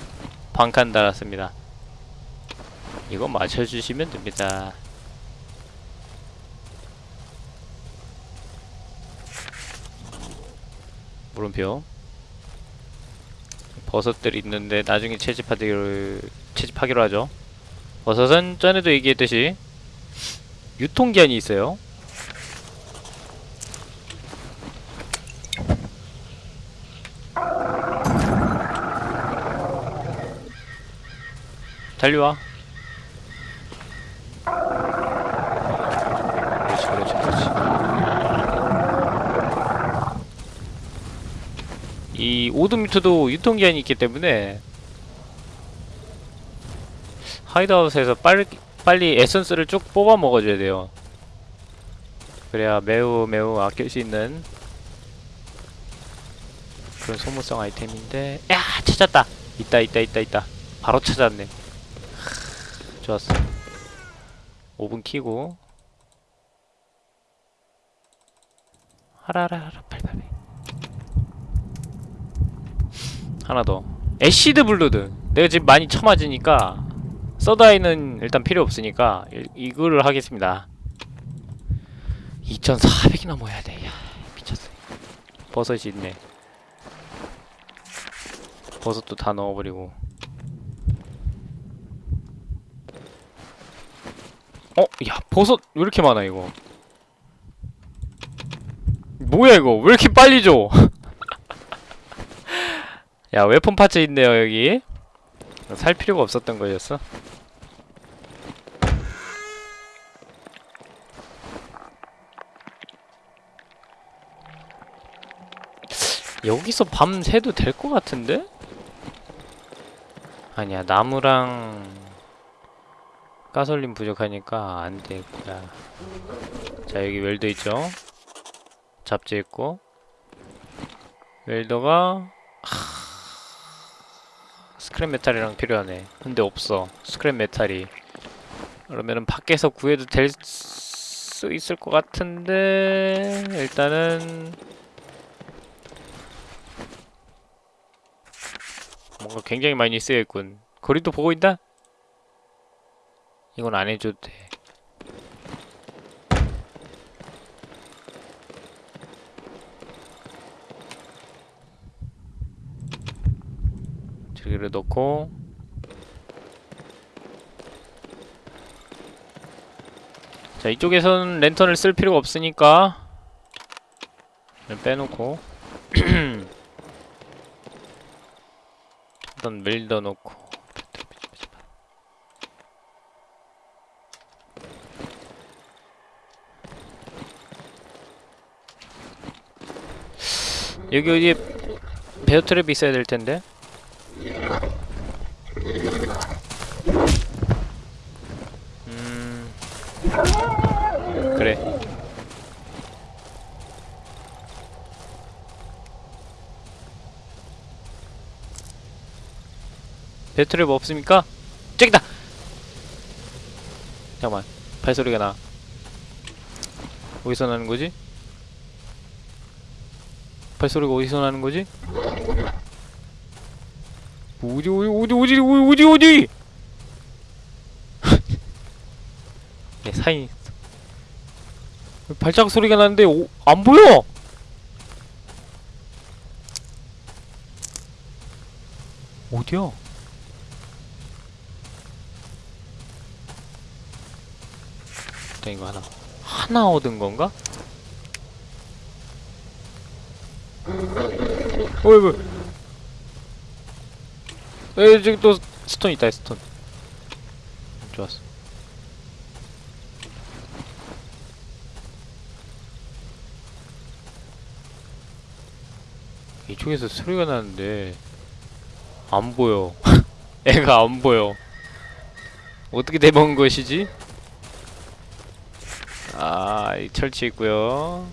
반칸 달았습니다. 이거 맞춰주시면 됩니다. 물음표 버섯들이 있는데 나중에 채집하기로 채집하기로 하죠. 버섯은 전에도 얘기했듯이 유통기한이 있어요. 달려와. 그렇지, 그렇지, 그렇지. 이 오드미트도 유통기한이 있기 때문에 하이드아웃에서 빨리 빨리 에센스를 쭉 뽑아 먹어줘야 돼요. 그래야 매우 매우 아낄 수 있는 그런 소모성 아이템인데 야 찾았다. 있다 있다 있다 있다. 바로 찾았네. 하, 좋았어. 5분 키고. 하라라라 팔팔팔 하나 더. acid blood 내가 지금 많이 처맞으니까 서다이는 일단 필요 없으니까 이, 이거를 하겠습니다. 2400이 넘어야 돼. 야, 미쳤어. 버섯이 있네. 버섯도 다 넣어버리고. 어? 야 버섯 왜 이렇게 많아 이거? 뭐야 이거? 왜 이렇게 빨리 줘 *laughs* 야 웨폰 파츠 있네요 여기. 살 필요가 없었던 거였어. 여기서 밤 새도 될 것 같은데? 아니야 나무랑 가솔린 부족하니까 안 되겠구나 자 여기 welder 있죠? 잡지 있고. welder가 scrap metal이랑 필요하네. 근데 없어. scrap metal이. 그러면은 밖에서 구해도 될 수 있을 것 같은데 일단은. 뭔가 굉장히 많이 쓰여있군. 거리도 보고 있다? 이건 안 해줘도 돼 저기를 넣고 자 이쪽에선 랜턴을 쓸 필요가 없으니까 빼놓고 *clears throat* 일단 밀더 놓고 여기 어디에 베어 트랩이 있어야 될 텐데 음 그래 배트랩 없습니까? 저기다! 잠깐만 발소리가 나 어디서 나는 거지? 발소리가 어디서 나는 거지? 어디 어디 어디 어디 어디 어디 *laughs* 어디 네 사인 발자국 소리가 나는데 오, 안 보여 어디야? 일단 이거 하나. 하나 얻은 건가? 어이 뭐에 저기 또 스톤 있다 스톤. 좋았어. 이쪽에서 소리가 나는데 안 보여. *laughs* 애가 안 보여. 어떻게 돼먹은 것이지? 철치 있고요.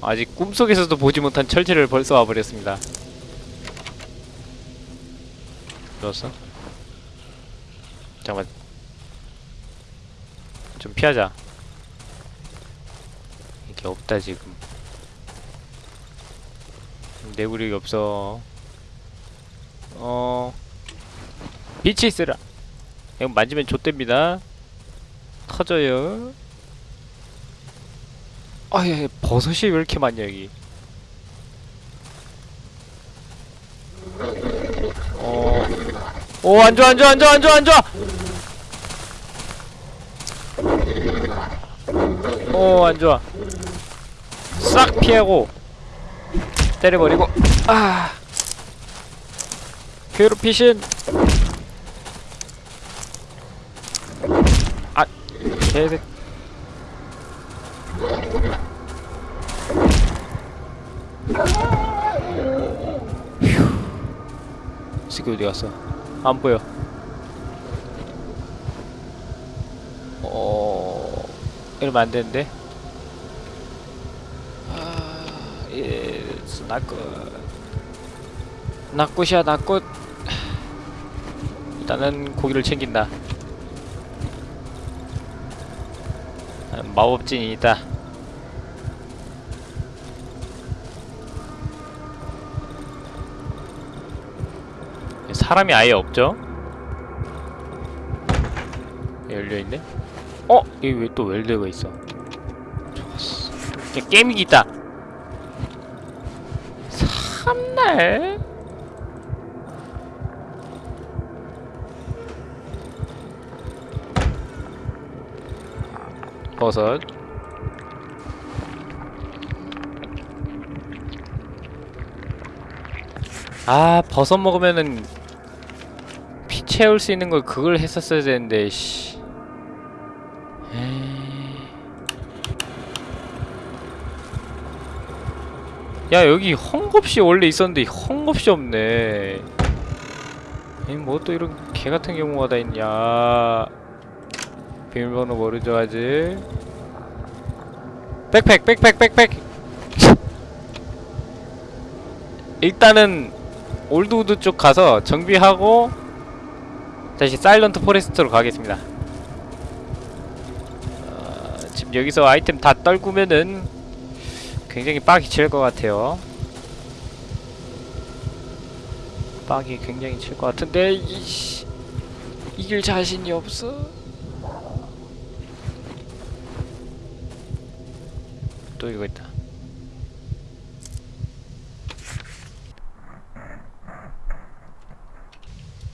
아직 꿈속에서도 보지 못한 철치를 벌써 와버렸습니다. 좋았어? 잠깐만. 좀 피하자. 이게 없다 지금. 내구력이 없어. 어. 빛이 있으라. 이거 만지면 좆됩니다. 터져요. 아, 예, 버섯이 왜 이렇게 많냐, 여기. 어. 오, 안 좋아, 안 좋아, 안 좋아, 안 좋아, 안 좋아! 오, 안 좋아. 싹 피하고, 때려버리고, 아. 괴롭히신! 개새 새끼 어디 갔어? 안 보여. 어 이러면 안 되는데. 아, 예, 낙꽃. 낙꽃이야 낙꽃. 일단은 고기를 챙긴다. 마법진이 있다. 사람이 아예 없죠? 열려있네? 어? 여기 왜 또 웰드가 있어? 좋았어. 야, 게임기 있다! 삼날? 버섯. 아 버섯 먹으면은 피 채울 수 있는 걸 그걸 했었어야 되는데 씨. 야 여기 헝겊이 원래 있었는데 헝겊이 없네. 뭐 또 이런 개같은 경우가 다 있냐 비밀번호 모르죠 아직. 백팩 백팩 백팩. 일단은 Old Woods 쪽 가서 정비하고 다시 Silent Forest로 가겠습니다. 어, 지금 여기서 아이템 다 떨구면은 굉장히 빡이 칠 것 같아요. 빡이 굉장히 칠 것 같은데 이씨. 이길 자신이 없어 또 이거 있다.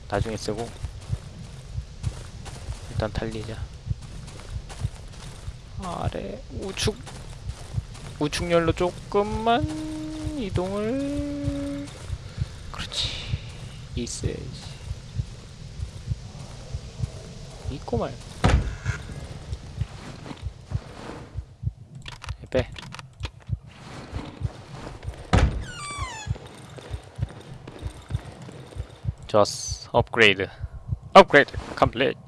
나중에 쓰고 일단 달리자. 아래 우측 우측열로 조금만 이동을 그렇지 있어야지 있고 말 빼. 좋았어. 업그레이드. upgrade complete.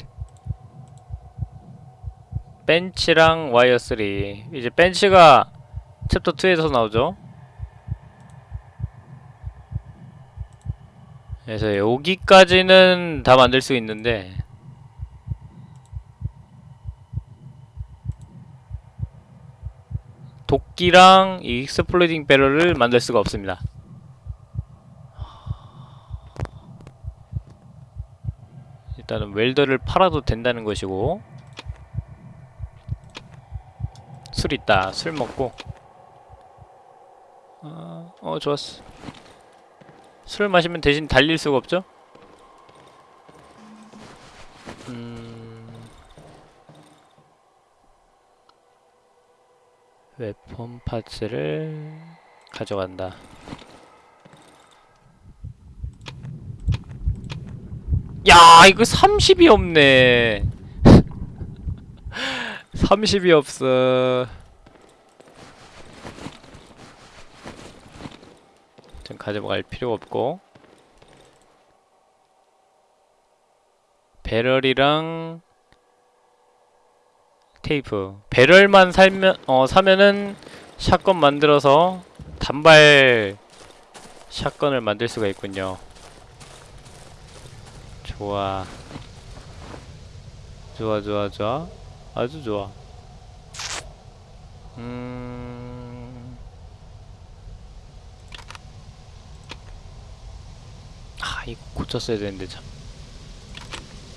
벤치랑 와이어 3. 이제 벤치가 챕터 2에서 나오죠. 그래서 여기까지는 다 만들 수 있는데 도끼랑 이 exploding barrel을 만들 수가 없습니다. 일단은 웰더를 팔아도 된다는 것이고 술 있다. 술 먹고 어, 어 좋았어. 술 마시면 대신 달릴 수가 없죠? 음... 웨폰 파츠를 가져간다. 야, 이거 30이 없네. *laughs* 30이 없어. 좀 가져갈 필요가 없고. 배럴이랑 테이프. 배럴만 살면 어 사면은 샷건 만들어서 단발 샷건을 만들 수가 있군요. 좋아. 좋아, 좋아, 좋아. 아주 좋아. 음. 아, 이거 고쳤어야 되는데, 참.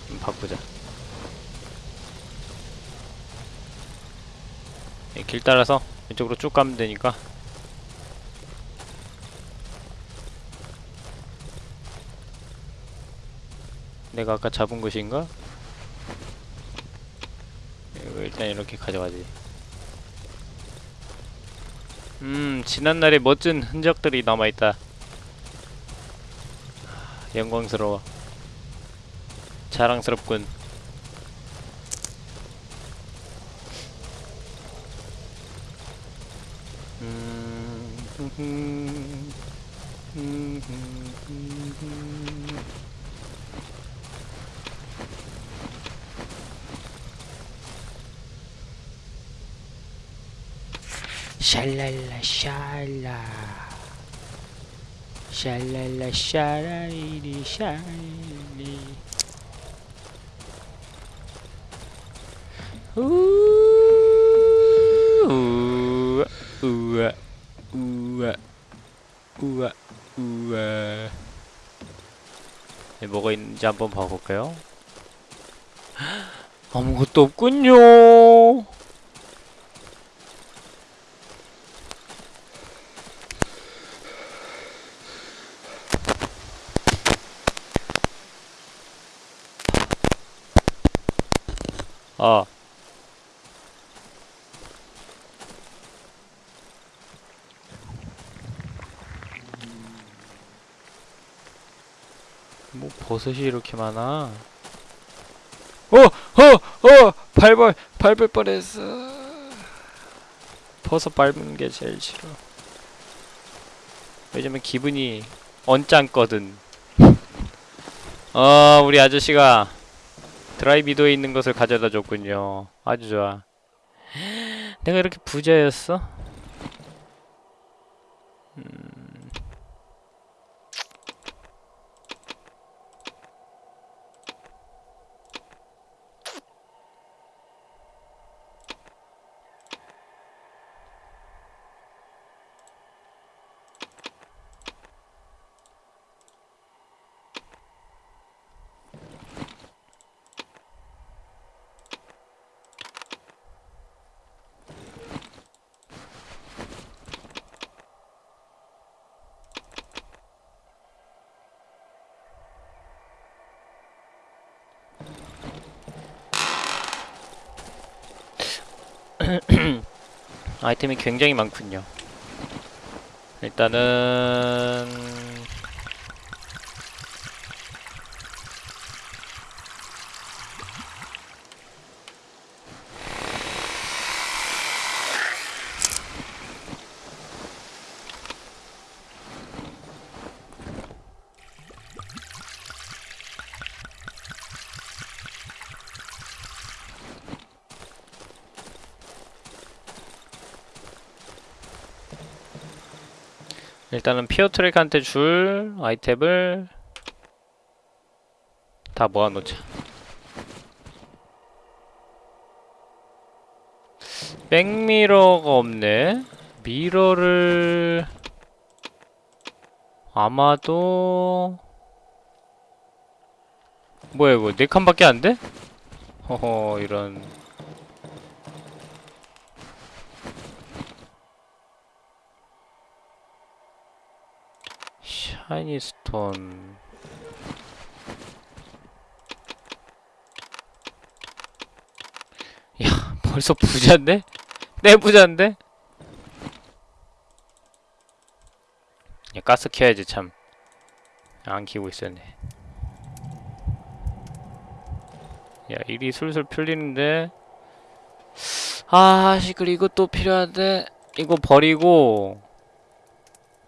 좀 바꾸자. 이길 따라서 왼쪽으로 쭉 가면 되니까. 내가 아까 잡은 곳인가? 이거 일단 이렇게 가져가지. 음, 지난날의 멋진 흔적들이 남아있다. 영광스러워. 자랑스럽군. 음, 샬랄라 샬라 샤라리리 샬리 우와 우와 우와 우와 우와 네, 뭐가 있는지 한번 봐볼까요? *gasps* 아무것도 없군요 아 뭐 버섯이 이렇게 많아? 어! 어! 어! 밟을 밟을 뻔했어. 버섯 밟는 게 제일 싫어. 왜냐면 기분이 언짢거든. *laughs* 어, 우리 아저씨가 드라이비도에 있는 것을 가져다 줬군요. 아주 좋아. *gasps* 내가 이렇게 부자였어? *coughs* 아이템이 굉장히 많군요. 일단은 일단은 피어 트랙한테 줄 아이템을 다 모아놓자. 백미러가 없네. 미러를 아마도 뭐야 이거 네 칸밖에 안 돼? 허허 이런 샤이니 스톤. 야 벌써 부자인데? 내 부자인데? 야 가스 켜야지 참. 안 키고 있었네. 야 일이 술술 풀리는데? 아 시끌 이것도 필요한데? 이거 버리고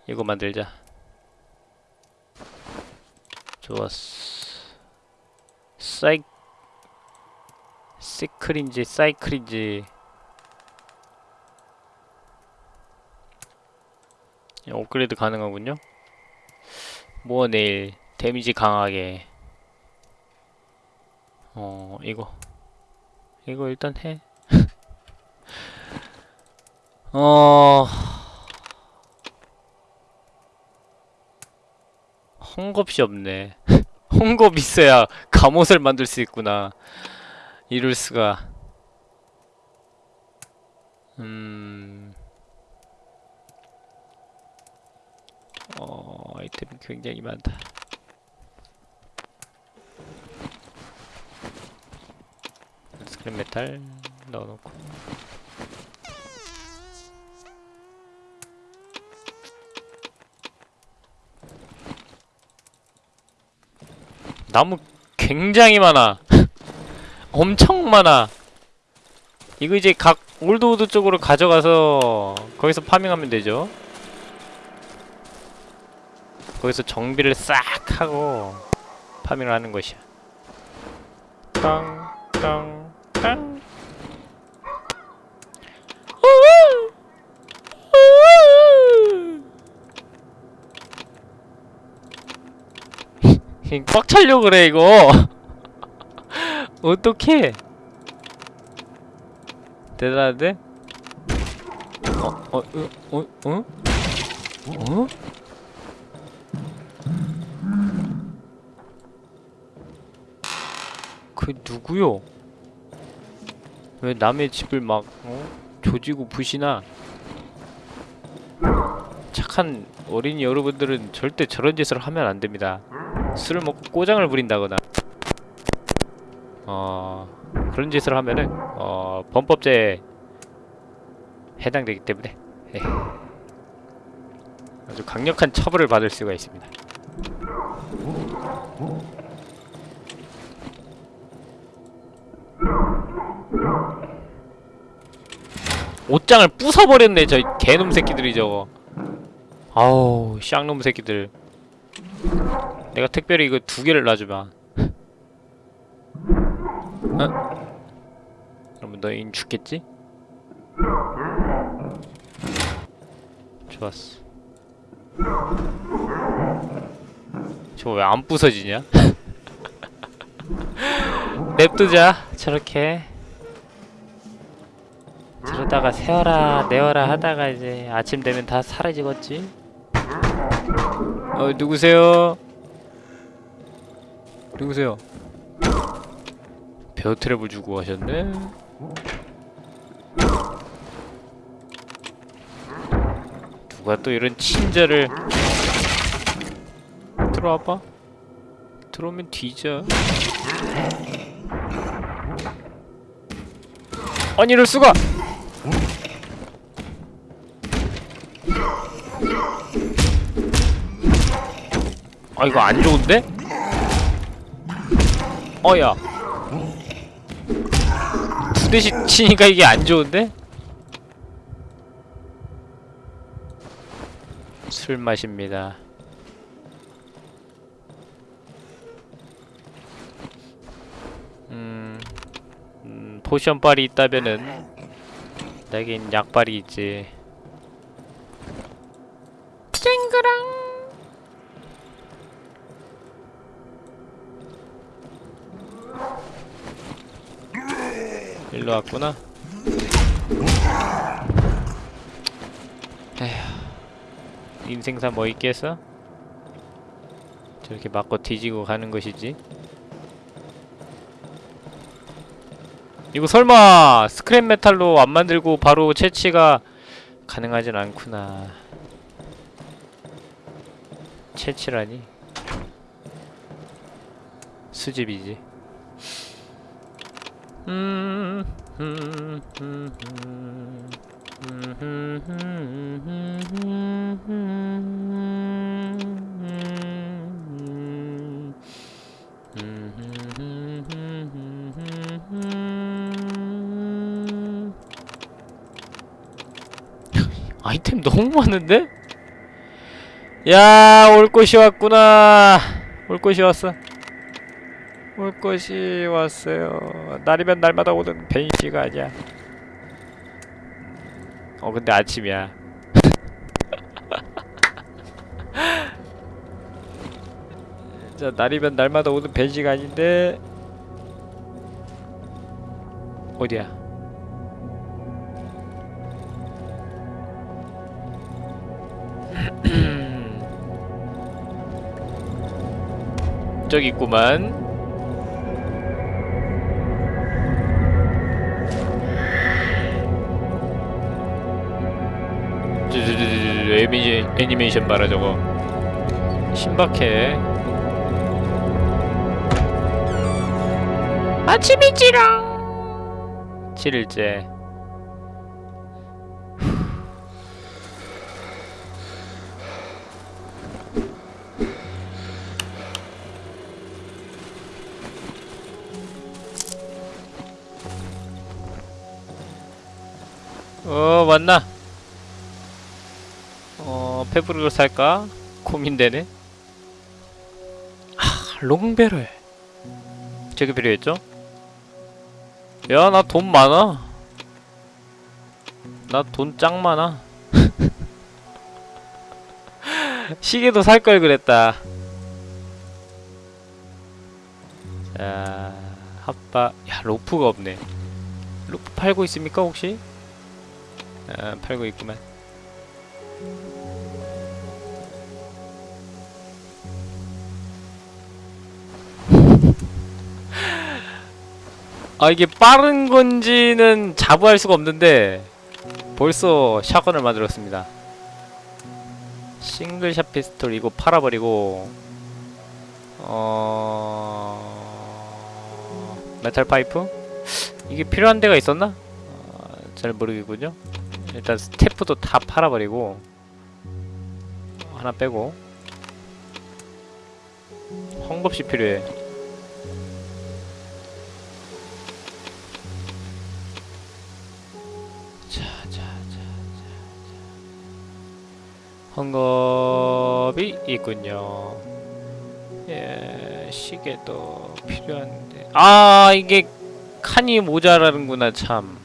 이거 만들자 좋았어. 사이 시클인지 사이클인지. 예, 업그레이드 가능하군요. 뭐 내일 데미지 강하게. 어 이거. 이거 일단 해. *laughs* 어... 헝겊이 없네. *laughs* 헝겊 있어야 갑옷을 만들 수 있구나. 이럴 수가. 음... 어... 아이템이 굉장히 많다. scrap metal 넣어놓고 나무 굉장히 많아. *laughs* 엄청 많아. 이거 이제 각 Old Woods 쪽으로 가져가서 거기서 farming하면 되죠. 거기서 정비를 싹 하고 파밍을 하는 것이야. 땅, 땅, 땅. 우우! 우우! 꽉 차려 그래 이거 *laughs* 어떡해 대단한데? 어? 어? 어? 어? 어? 어? 그 누구요? 왜 남의 집을 막 어? 조지고 부시나? 착한 어린이 여러분들은 절대 저런 짓을 하면 안 됩니다. 술을 먹고 꼬장을 부린다거나 어 그런 짓을 하면은 어 범법죄에 해당되기 때문에 예. 아주 강력한 처벌을 받을 수가 있습니다. 옷장을 부숴버렸네 저 개놈 새끼들이 저거 아우 쌍놈 새끼들 내가 특별히 이거 두 개를 놔주마 어? 그러면 너인 죽겠지? 좋았어 저거 왜안 부서지냐? *laughs* 냅두자 저렇게 저러다가 세어라 내어라 하다가 이제 아침 되면 다 사라지겠지? 어 누구세요? 누구세요? 베어 트랩을 주고 가셨네? 누가 또 이런 친절을 들어와봐 들어오면 뒤져 아니 이럴 수가! 아 이거 안 좋은데? 어야 두 대씩 치니까 이게 안 좋은데? 술 마십니다. 음, 음 potion 빨이 있다면은 내겐 약발이 있지. 쨍그랑 일로 왔구나. 에휴. 인생사 뭐 있겠어? 저렇게 맞고 뒤지고 가는 것이지. 이거 설마 스크랩 메탈로 안 만들고 바로 채취가 가능하진 않구나. 채취라니? 수집이지. 아이템 너무 많은데? 야, 올 것이 왔구나. 올 것이 왔어. 올 것이 왔어요. 날이면 날마다 오는 벤시가 아니야. 어, 근데 아침이야. *laughs* 자, 날이면 날마다 오는 벤시가 아닌데 어디야? *clears throat* 저기 있구만. 애니메이션, 봐라 저거. 신박해. 아침이지롱! 7일째. 어 왔나? 어 페브리를 살까? 고민되네. 아 롱베럴 저게 필요했죠? 야 나 돈 많아. 나 돈 짱 많아. *laughs* 시계도 살 걸 그랬다. 자 핫바. 야 로프가 없네. 로프 팔고 있습니까 혹시? 아 팔고 있구만 아 이게 빠른 건지는 자부할 수가 없는데 벌써 shotgun을 만들었습니다 single shot pistol 이거 팔아버리고 어... metal pipe? 이게 필요한 데가 있었나? 어, 잘 모르겠군요 일단 스태프도 다 팔아버리고 하나 빼고 헝겊이 필요해 헝겊이 있군요. 예, 시계도 필요한데. 아, 이게 칸이 모자라는구나, 참.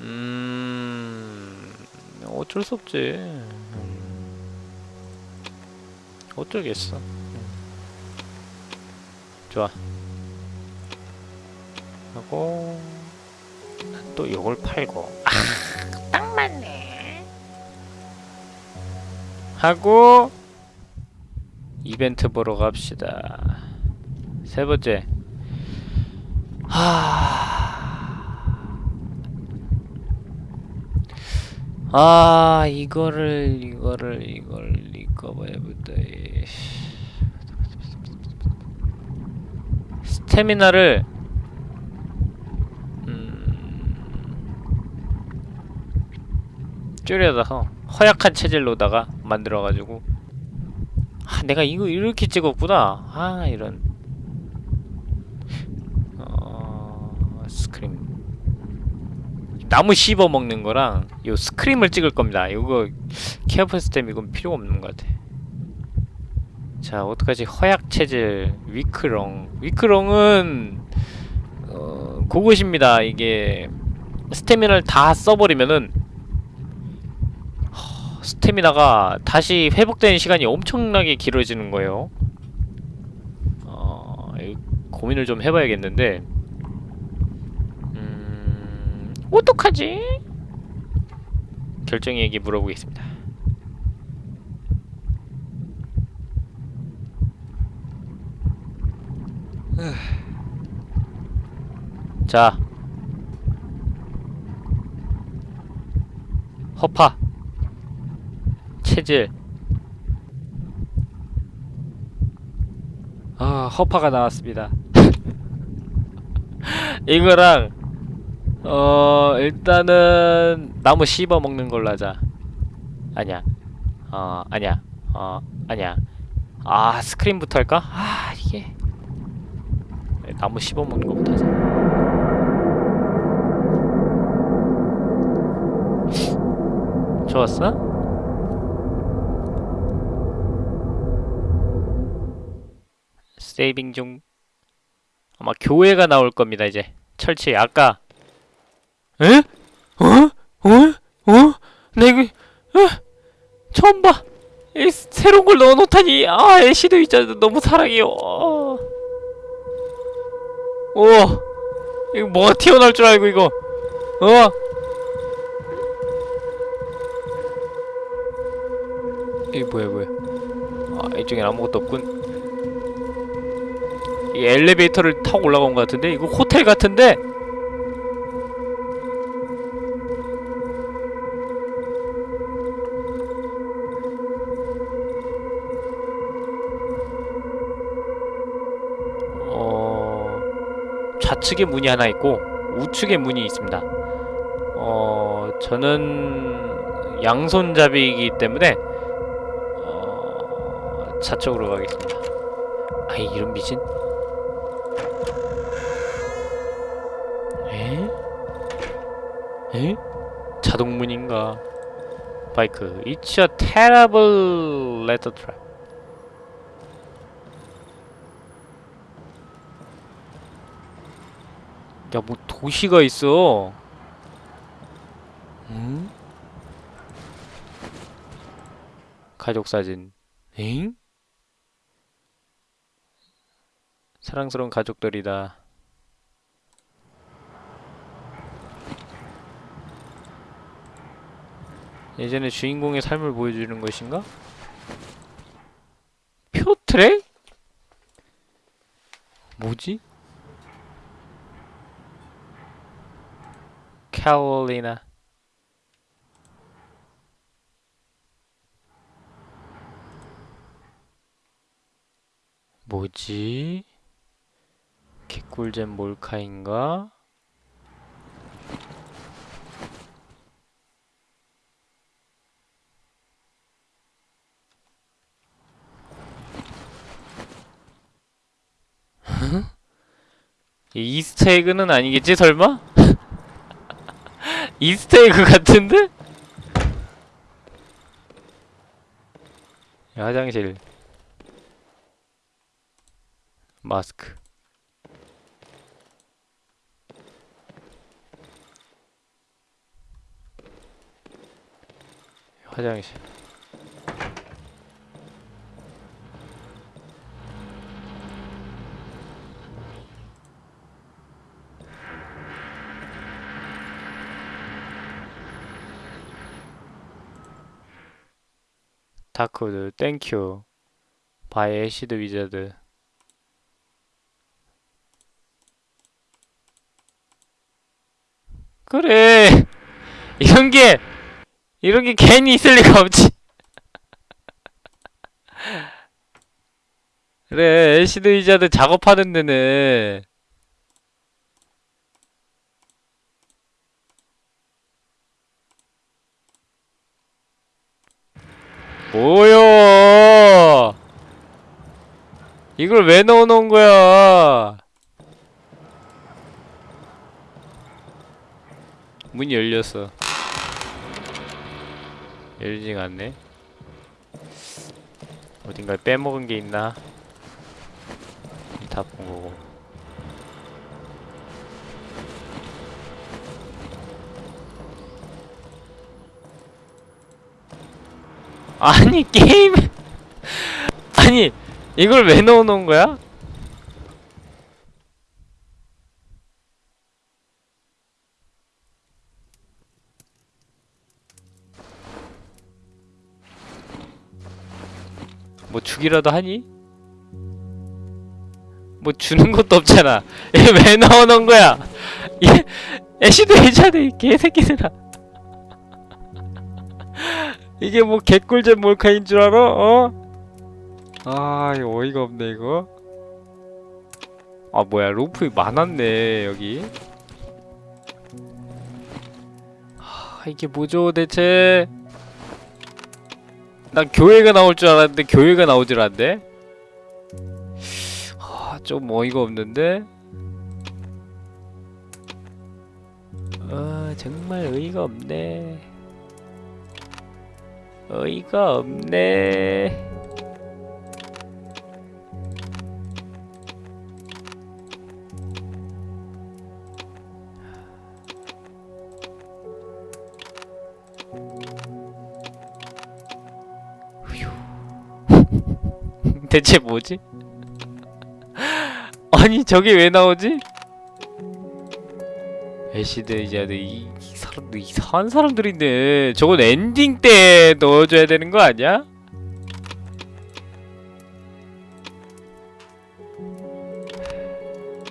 음, 어쩔 수 없지. 음, 어쩌겠어. 음. 좋아. 하고, 또 이걸 팔고. 아, 딱 맞네. 하고 이벤트 보러 갑시다. 세 번째. 하. 아 이거를 이거를 이걸 리커버해부터 스태미나를 음, 줄여서 허약한 체질로다가 만들어가지고. 아 내가 이거 이렇게 찍었구나. 아 이런. 어... 스크림. 나무 씹어 먹는 거랑 요 스크림을 찍을 겁니다. 이거 케어풀 스템 이건 필요가 없는 것 같아. 자 어떡하지? 허약 체질 위크롱. 위크롱은 어, 그것입니다. 이게 스태미나를 다 써버리면은 스태미나가 다시 회복되는 시간이 엄청나게 길어지는 거예요. 어, 고민을 좀 해봐야겠는데, 음, 어떡하지? 결정이에게 물어보겠습니다. 자, 허파, 체질. 아, 허파가 나왔습니다. *laughs* 이거랑 어 일단은 나무 씹어 먹는 걸로 하자. 아니야. 어 아니야. 어 아니야. 아 스크린부터 할까? 아 이게 나무 씹어 먹는 거부터 하자. 좋았어? 세이빙 중. 아마 교회가 나올 겁니다 이제 철치 아까 에? 어? 어? 어? 내가 어? 처음 봐. 이 새로운 걸 넣어놓다니 아 애쉬도 있잖아 너무 사랑해요. 어. 오 이거 뭐가 튀어나올 줄 알고 이거 어? 이게 뭐야 뭐야? 아 이쪽엔 아무것도 없군. 이 엘리베이터를 타고 올라간 것 같은데 이거 호텔 같은데 어 좌측에 문이 하나 있고 우측에 문이 있습니다. 어 저는 양손잡이이기 때문에 어 좌측으로 가겠습니다. 아이 이런 미친 에? 에? 자동문인가? 바이크 It's a terrible letter trap 야, 뭐 도시가 있어. 응? 가족 사진. 엥? 사랑스러운 가족들이다. 예전에 주인공의 삶을 보여주는 것인가? 표트랙? 뭐지? 캐롤리나 뭐지? 개꿀잼 몰카인가? 이 이스터에그는 아니겠지 설마? *laughs* 이스터에그 같은데? 야, 화장실 마스크 화장실. 다크우드 Thank you. By 애시드 위저드. 그래! *laughs* 이런 게 이런 게 괜히 있을 리가 없지 그래 애시드 위저드 작업하는 데는 뭐요? 이걸 왜 넣어놓은 거야? 문이 열렸어. 열리지가 않네. 어딘가에 빼먹은 게 있나? 다 본 거고. 아니 게임 *laughs* 아니 이걸 왜 넣어놓은 거야? 주기라도 하니? 뭐 주는 것도 없잖아. *laughs* 얘 왜 넣어놓은 거야? 얘 애쉬도 해자네 이 개새끼들아. *laughs* 이게 뭐 개꿀잼 몰카인 줄 알아? 어? 아 이거 어이가 없네 이거. 아 뭐야 로프 많았네 여기. 아 이게 뭐죠 대체? 난 교회가 나올 줄 알았는데 교회가 나오질 않네. 아, 좀 어이가 없는데. 아, 정말 어이가 없네. 어이가 없네. 대체 뭐지? *laughs* 아니 저게 왜 나오지? 애시드 이제 이 사람들 이상한 사람들인데 저건 엔딩 때 넣어줘야 되는 거 아니야?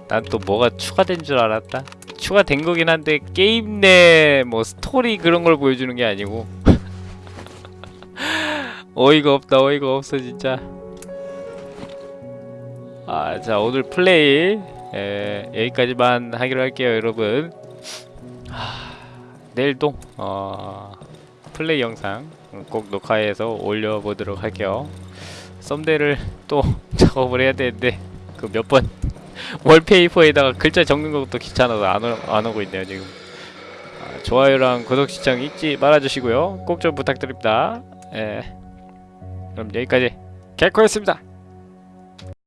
난 또 뭐가 추가된 줄 알았다. 추가된 거긴 한데 게임 내 뭐 스토리 그런 걸 보여주는 게 아니고 *laughs* 어이가 없다 어이가 없어 진짜. 아, 자 오늘 플레이 에, 여기까지만 하기로 할게요, 여러분. 하, 내일도 어, 플레이 영상 꼭 녹화해서 올려보도록 할게요. 썸네일을 또 *laughs* 작업을 해야 되는데 그 몇 번 *laughs* 월페이퍼에다가 글자 적는 것도 귀찮아서 안, 오, 안 오고 있네요 지금. 아, 좋아요랑 구독 시청 잊지 말아주시고요. 꼭 좀 부탁드립니다. 예. 그럼 여기까지 개코였습니다.